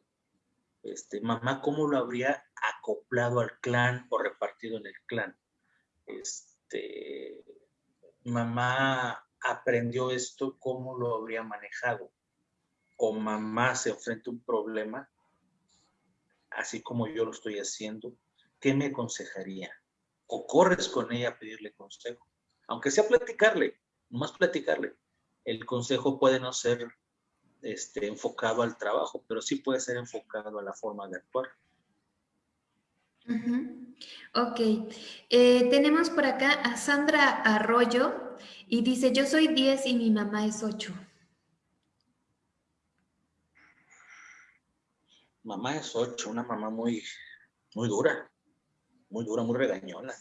Este, mamá, ¿cómo lo habría acoplado al clan o repartido en el clan? Este, mamá aprendió esto, ¿cómo lo habría manejado? O mamá se enfrenta a un problema, así como yo lo estoy haciendo, ¿qué me aconsejaría? O corres con ella a pedirle consejo, aunque sea platicarle, más platicarle. El consejo puede no ser este, enfocado al trabajo, pero sí puede ser enfocado a la forma de actuar. Ok. Eh, tenemos por acá a Sandra Arroyo y dice, yo soy 10 y mi mamá es 8. Mamá es 8, una mamá muy, muy dura, muy dura, muy regañona,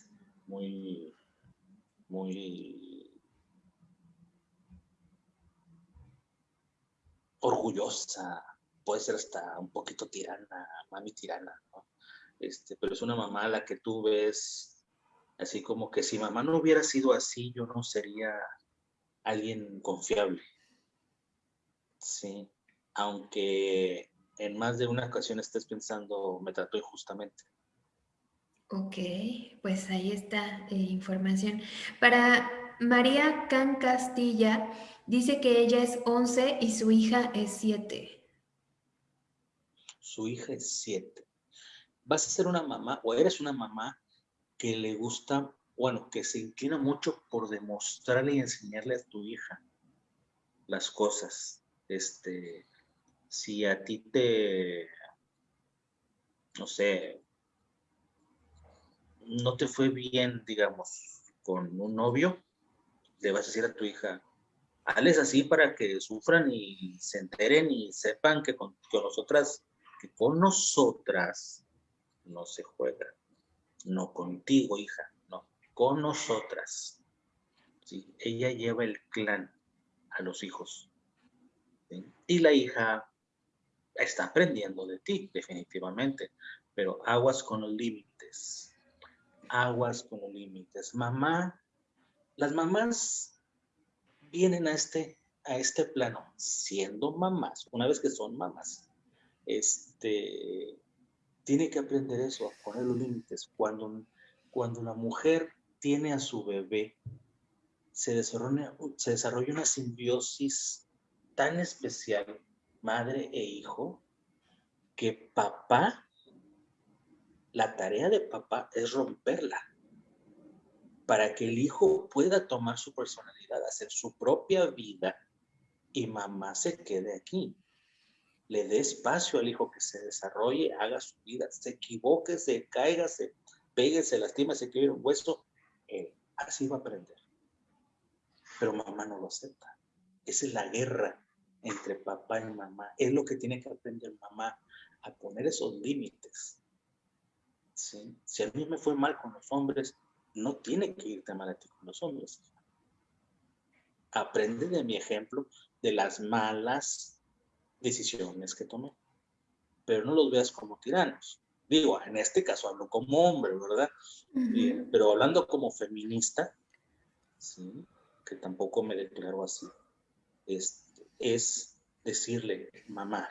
muy, muy orgullosa, puede ser hasta un poquito tirana, mami tirana, ¿no? Este, pero es una mamá a la que tú ves así como que si mamá no hubiera sido así, yo no sería alguien confiable. Sí, aunque en más de una ocasión estés pensando, me trató injustamente. Ok, pues ahí está eh, información. Para María Can Castilla, Dice que ella es 11 y su hija es 7. Su hija es 7. Vas a ser una mamá o eres una mamá que le gusta, bueno, que se inclina mucho por demostrarle y enseñarle a tu hija las cosas. Este, si a ti te, no sé, no te fue bien, digamos, con un novio, le vas a decir a tu hija, hazles así para que sufran y se enteren y sepan que con, nosotras, que con nosotras no se juega. No contigo, hija, no, con nosotras. ¿Sí? Ella lleva el clan a los hijos. Y la hija está aprendiendo de ti, definitivamente, pero aguas con límites. Aguas con límites. Mamá, las mamás vienen a este, a este plano siendo mamás, una vez que son mamás, este, tiene que aprender eso, a poner los límites. Cuando, cuando la mujer tiene a su bebé, se desarrolla, se desarrolla una simbiosis tan especial, madre e hijo, que papá, la tarea de papá es romperla para que el hijo pueda tomar su personalidad, hacer su propia vida y mamá se quede aquí. Le dé espacio al hijo que se desarrolle, haga su vida, se equivoque, se caiga, se pegue, se lastima, se quede un hueso, así va a aprender. Pero mamá no lo acepta. Esa es la guerra entre papá y mamá. Es lo que tiene que aprender mamá, a poner esos límites. Si a mí me fue mal con los hombres, no tiene que irte mal a ti con los hombres. Aprende de mi ejemplo de las malas decisiones que tomé. Pero no los veas como tiranos. Digo, en este caso hablo como hombre, ¿verdad? pero hablando como feminista, ¿sí? que tampoco me declaro así, es, es decirle, mamá,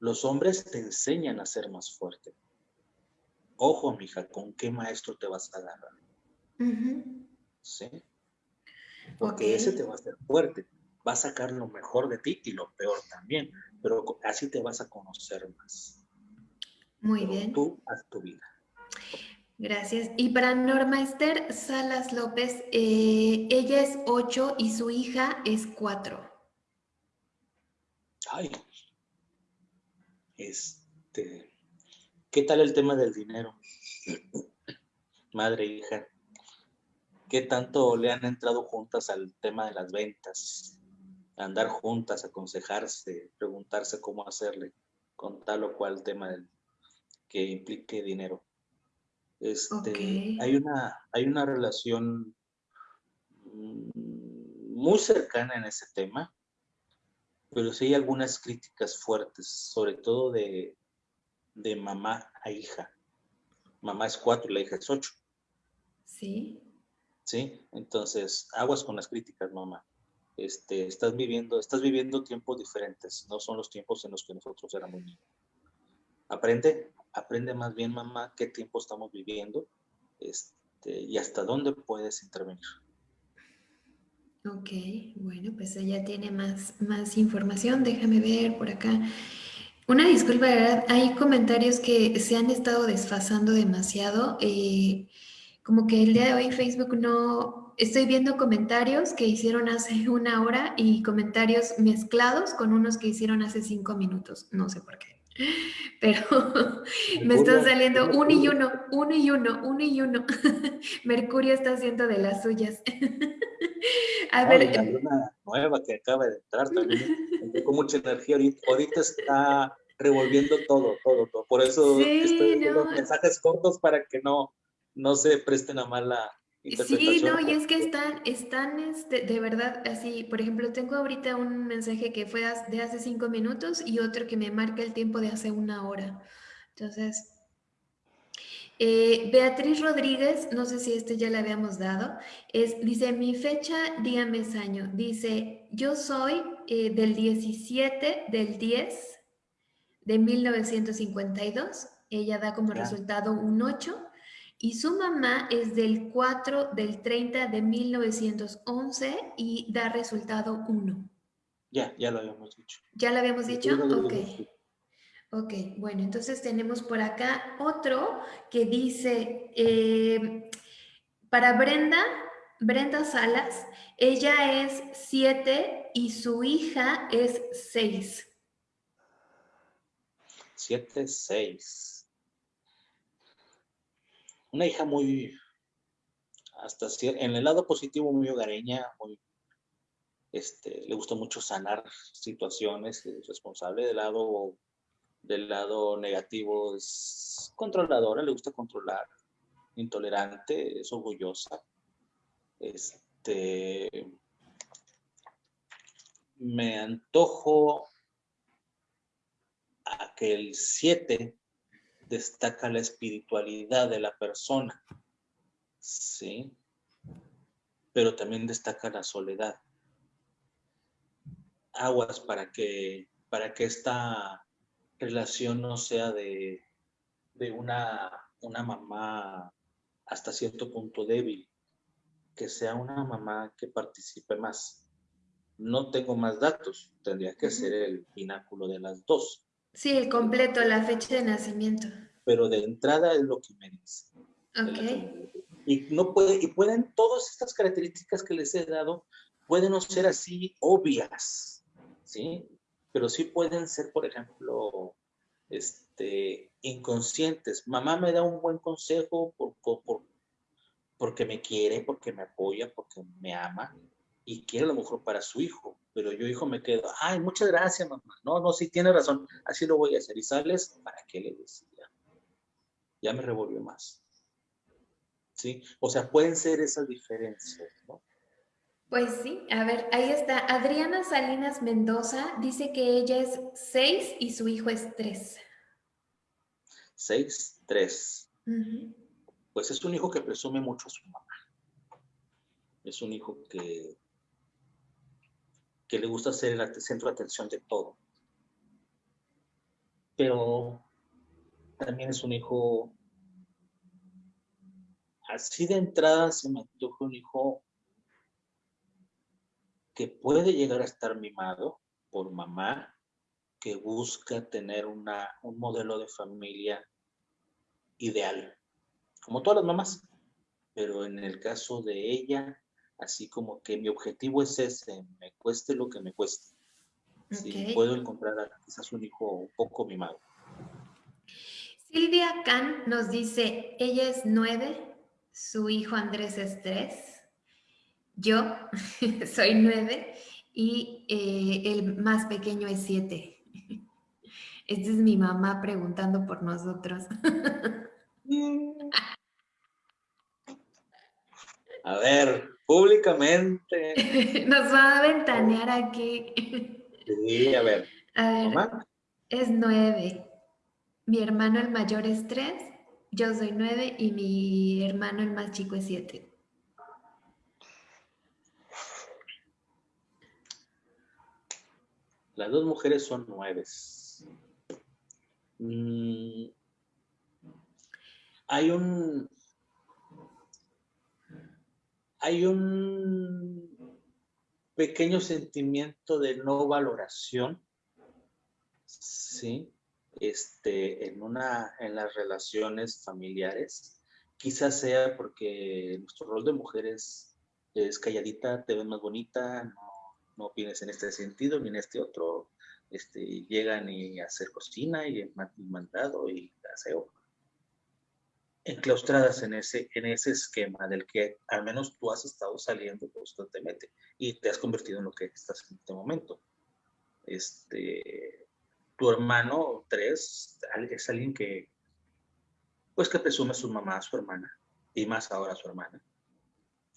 los hombres te enseñan a ser más fuerte Ojo, mija, ¿con qué maestro te vas a agarrar? ¿Sí? Porque ese te va a hacer fuerte. Va a sacar lo mejor de ti y lo peor también. Pero así te vas a conocer más. Muy bien. Tú haz tu vida. Gracias. Y para Norma Esther Salas López, eh, ella es 8 y su hija es 4. Ay, este, ¿Qué tal el tema del dinero? Madre hija, ¿qué tanto le han entrado juntas al tema de las ventas? Andar juntas, aconsejarse, preguntarse cómo hacerle con tal o cual tema que implique dinero. Este, hay, una, hay una relación mm, muy cercana en ese tema, pero sí hay algunas críticas fuertes, sobre todo de, de mamá a hija. Mamá es cuatro y la hija es ocho. Sí. Sí, entonces aguas con las críticas, mamá. Este, estás viviendo, estás viviendo tiempos diferentes, no son los tiempos en los que nosotros éramos niños. Aprende, aprende más bien, mamá, qué tiempo estamos viviendo este, y hasta dónde puedes intervenir. Ok, bueno, pues ella tiene más, más información. Déjame ver por acá. Una disculpa, ¿verdad? Hay comentarios que se han estado desfasando demasiado. Eh, como que el día de hoy Facebook no... Estoy viendo comentarios que hicieron hace una hora y comentarios mezclados con unos que hicieron hace cinco minutos. No sé por qué. [laughs] Pero [laughs] me están saliendo uno y uno, uno y uno, uno y uno. [laughs] Mercurio está haciendo de las suyas. A ver. Hay una nueva que acaba de entrar también. Con mucha energía. Ahorita, está revolviendo todo, todo, todo. Por eso estoy no. mensajes cortos para que no, no se presten a mala Sí, no, y es que están, están este, de verdad así, por ejemplo, tengo ahorita un mensaje que fue de hace cinco minutos y otro que me marca el tiempo de hace una hora. Entonces, eh, Beatriz Rodríguez, no sé si este ya le habíamos dado, es, dice, mi fecha, día, mes, año. Dice, yo soy eh, del 17 del 10 de 1952. Ella da como resultado un 8 y su mamá es del 4 del 30 de 1911 y da resultado 1. Ya, ya lo habíamos dicho. ¿Ya lo habíamos dicho? Ok. Ok, bueno, entonces tenemos por acá otro que dice, eh, para Brenda, Brenda Salas, ella es 7 y su hija es 6. 7, 6. Una hija muy, hasta en el lado positivo, muy hogareña, muy, este, le gusta mucho sanar situaciones, es responsable del lado, del lado negativo, es controladora, le gusta controlar, intolerante, es orgullosa, este, me antojo a que el 7 destaca la espiritualidad de la persona, ¿sí? Pero también destaca la soledad. Aguas para que, para que esta relación no sea de, de una, una mamá hasta cierto punto débil, que sea una mamá que participe más. No tengo más datos, tendría que ser el pináculo de las dos. Sí, el completo, la fecha de nacimiento. Pero de entrada es lo que me dice. Ok. Y, no puede, y pueden, todas estas características que les he dado, pueden no ser así obvias, ¿sí? Pero sí pueden ser, por ejemplo, este, inconscientes. Mamá me da un buen consejo por, por, porque me quiere, porque me apoya, porque me ama y quiere lo mejor para su hijo. Pero yo, hijo, me quedo, ay, muchas gracias, mamá. No, no, sí tiene razón, así lo voy a hacer. Y sales, ¿para qué le decía? Ya me revolvió más. ¿Sí? O sea, pueden ser esas diferencias, ¿no? Pues sí, a ver, ahí está. Adriana Salinas Mendoza dice que ella es 6 y su hijo es 3. 6, 3 pues es un hijo que presume mucho a su mamá. Es un hijo que, que le gusta ser el centro de atención de todo. Pero también es un hijo, así de entrada se me antoja un hijo que puede llegar a estar mimado por mamá, que busca tener una, un modelo de familia ideal como todas las mamás, pero en el caso de ella, así como que mi objetivo es ese, me cueste lo que me cueste. Si puedo encontrar a quizás un hijo un poco mimado. Silvia Can nos dice, ella es nueve, su hijo Andrés es tres, yo [laughs] soy nueve y eh, el más pequeño es siete. [laughs] Esta es mi mamá preguntando por nosotros. [laughs] A ver, públicamente. [laughs] Nos va a ventanear aquí. Sí, a ver. A ver, es nueve. Mi hermano el mayor es tres, yo soy nueve y mi hermano el más chico es siete. Las dos mujeres son nueves. Mm, hay un hay un pequeño sentimiento de no valoración, ¿sí? Este, en, una, en las relaciones familiares. Quizás sea porque nuestro rol de mujeres es calladita, te ves más bonita, no, no en este sentido ni en este otro. Este, llegan y hacer cocina y mandado y aseo enclaustradas en ese, en ese esquema del que al menos tú has estado saliendo constantemente y te has convertido en lo que estás en este momento. Este, tu hermano, tres, es alguien que, pues que presume a su mamá, a su hermana, y más ahora a su hermana,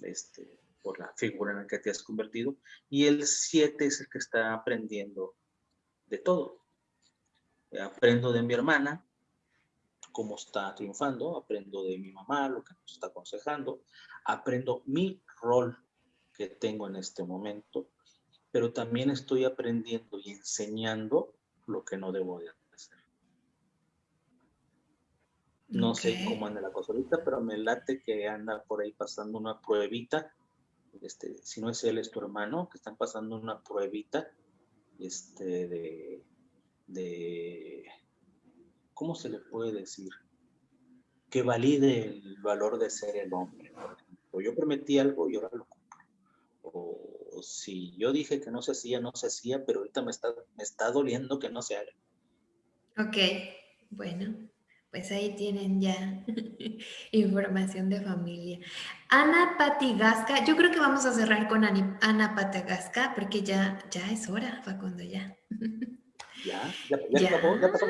este, por la figura en la que te has convertido. Y el siete es el que está aprendiendo de todo. Aprendo de mi hermana, cómo está triunfando, aprendo de mi mamá, lo que nos está aconsejando, aprendo mi rol que tengo en este momento, pero también estoy aprendiendo y enseñando lo que no debo de hacer. No sé cómo anda la cosa ahorita, pero me late que anda por ahí pasando una pruebita. Este, si no es él, es tu hermano, que están pasando una pruebita este, de, de ¿cómo se le puede decir? Que valide el valor de ser el hombre. O yo prometí algo y ahora lo cumplo. O, si yo dije que no se hacía, no se hacía, pero ahorita me está, me está doliendo que no se haga. Ok, bueno. Pues ahí tienen ya [laughs] información de familia. Ana Patigasca, yo creo que vamos a cerrar con Ana Patigasca porque ya, ya es hora, Facundo, ya. Ya, ya, ya, Pasó, ya pasó.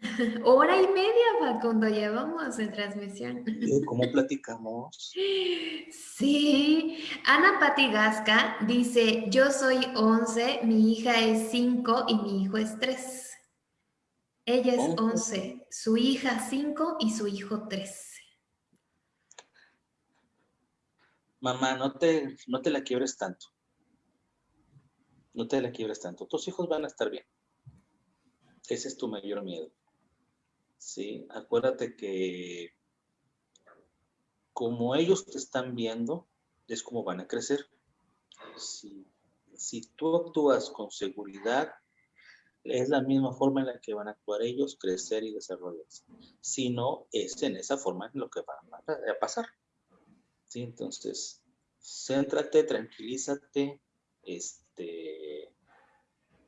[laughs] Hora y media, Facundo, llevamos en transmisión. ¿Cómo platicamos? Sí, Ana Patigasca dice, yo soy 11, mi hija es 5 y mi hijo es 3. Ella es 11, su hija 5 y su hijo 3. Mamá, no te, no te la quiebres tanto. No te la quiebres tanto. Tus hijos van a estar bien. Ese es tu mayor miedo. Sí, acuérdate que como ellos te están viendo, es como van a crecer. Si, si tú actúas con seguridad, es la misma forma en la que van a actuar ellos, crecer y desarrollarse. Si no, es en esa forma en lo que va a pasar. ¿Sí? Entonces, céntrate, tranquilízate, este,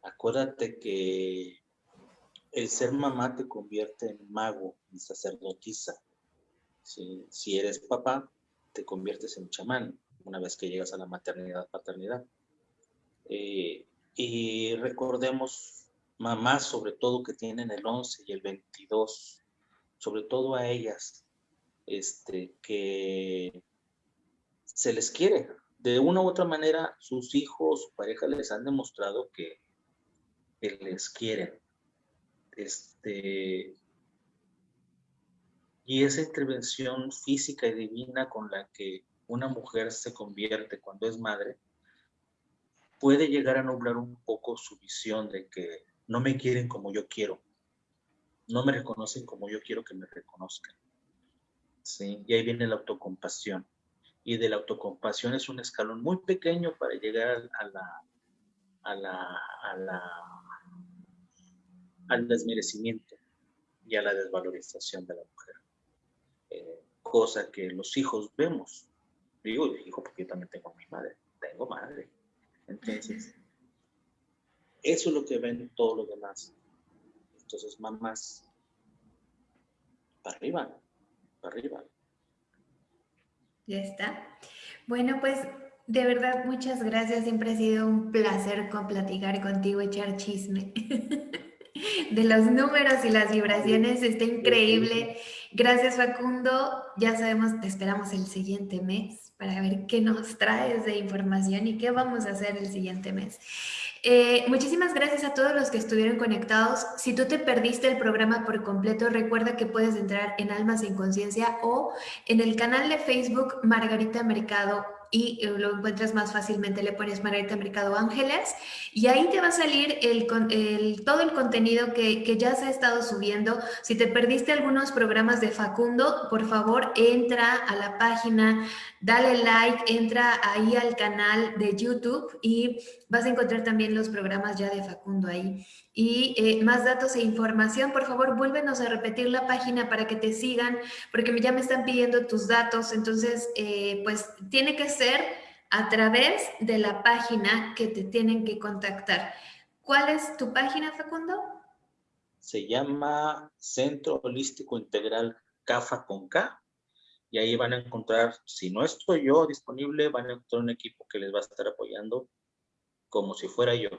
acuérdate que el ser mamá te convierte en mago, en sacerdotisa. Si eres papá, te conviertes en chamán una vez que llegas a la maternidad, paternidad. Eh, y recordemos mamás sobre todo que tienen el 11 y el 22, sobre todo a ellas, este, que se les quiere. De una u otra manera, sus hijos, su pareja les han demostrado que, les quieren. Este, y esa intervención física y divina con la que una mujer se convierte cuando es madre, puede llegar a nublar un poco su visión de que no me quieren como yo quiero, no me reconocen como yo quiero que me reconozcan. ¿Sí? Y ahí viene la autocompasión. Y de la autocompasión es un escalón muy pequeño para llegar a la, a la, a la, al desmerecimiento y a la desvalorización de la mujer. Eh, cosa que los hijos vemos. Digo, hijo, porque yo también tengo mi madre. Tengo madre. Entonces, eso es lo que ven todos los demás. Entonces, mamás, para arriba, para arriba. Ya está. Bueno, pues de verdad, muchas gracias. Siempre ha sido un placer platicar contigo, echar chisme. [laughs] de los números y las vibraciones. Está increíble. Gracias, Facundo. Ya sabemos, te esperamos el siguiente mes para ver qué nos traes de información y qué vamos a hacer el siguiente mes. Eh, muchísimas gracias a todos los que estuvieron conectados. Si tú te perdiste el programa por completo, recuerda que puedes entrar en Almas en Conciencia o en el canal de Facebook Margarita Mercado y eh, lo encuentras más fácilmente, le pones Margarita Mercado Ángeles y ahí te va a salir el, el, todo el contenido que, que, ya se ha estado subiendo. Si te perdiste algunos programas de Facundo, por favor entra a la página, dale like, entra ahí al canal de YouTube y vas a encontrar también los programas ya de Facundo ahí. Y eh, más datos e información, por favor, vuélvenos a repetir la página para que te sigan, porque ya me están pidiendo tus datos, entonces, eh, pues tiene que ser a través de la página que te tienen que contactar. ¿Cuál es tu página, Facundo? Se llama Centro Holístico Integral CAFA con K, y ahí van a encontrar, si no estoy yo disponible, van a encontrar un equipo que les va a estar apoyando como si fuera yo.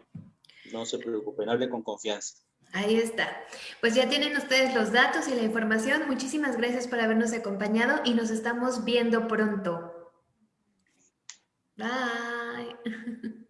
No se preocupen, hable con confianza. Ahí está. Pues ya tienen ustedes los datos y la información. Muchísimas gracias por habernos acompañado y nos estamos viendo pronto. Bye. [laughs]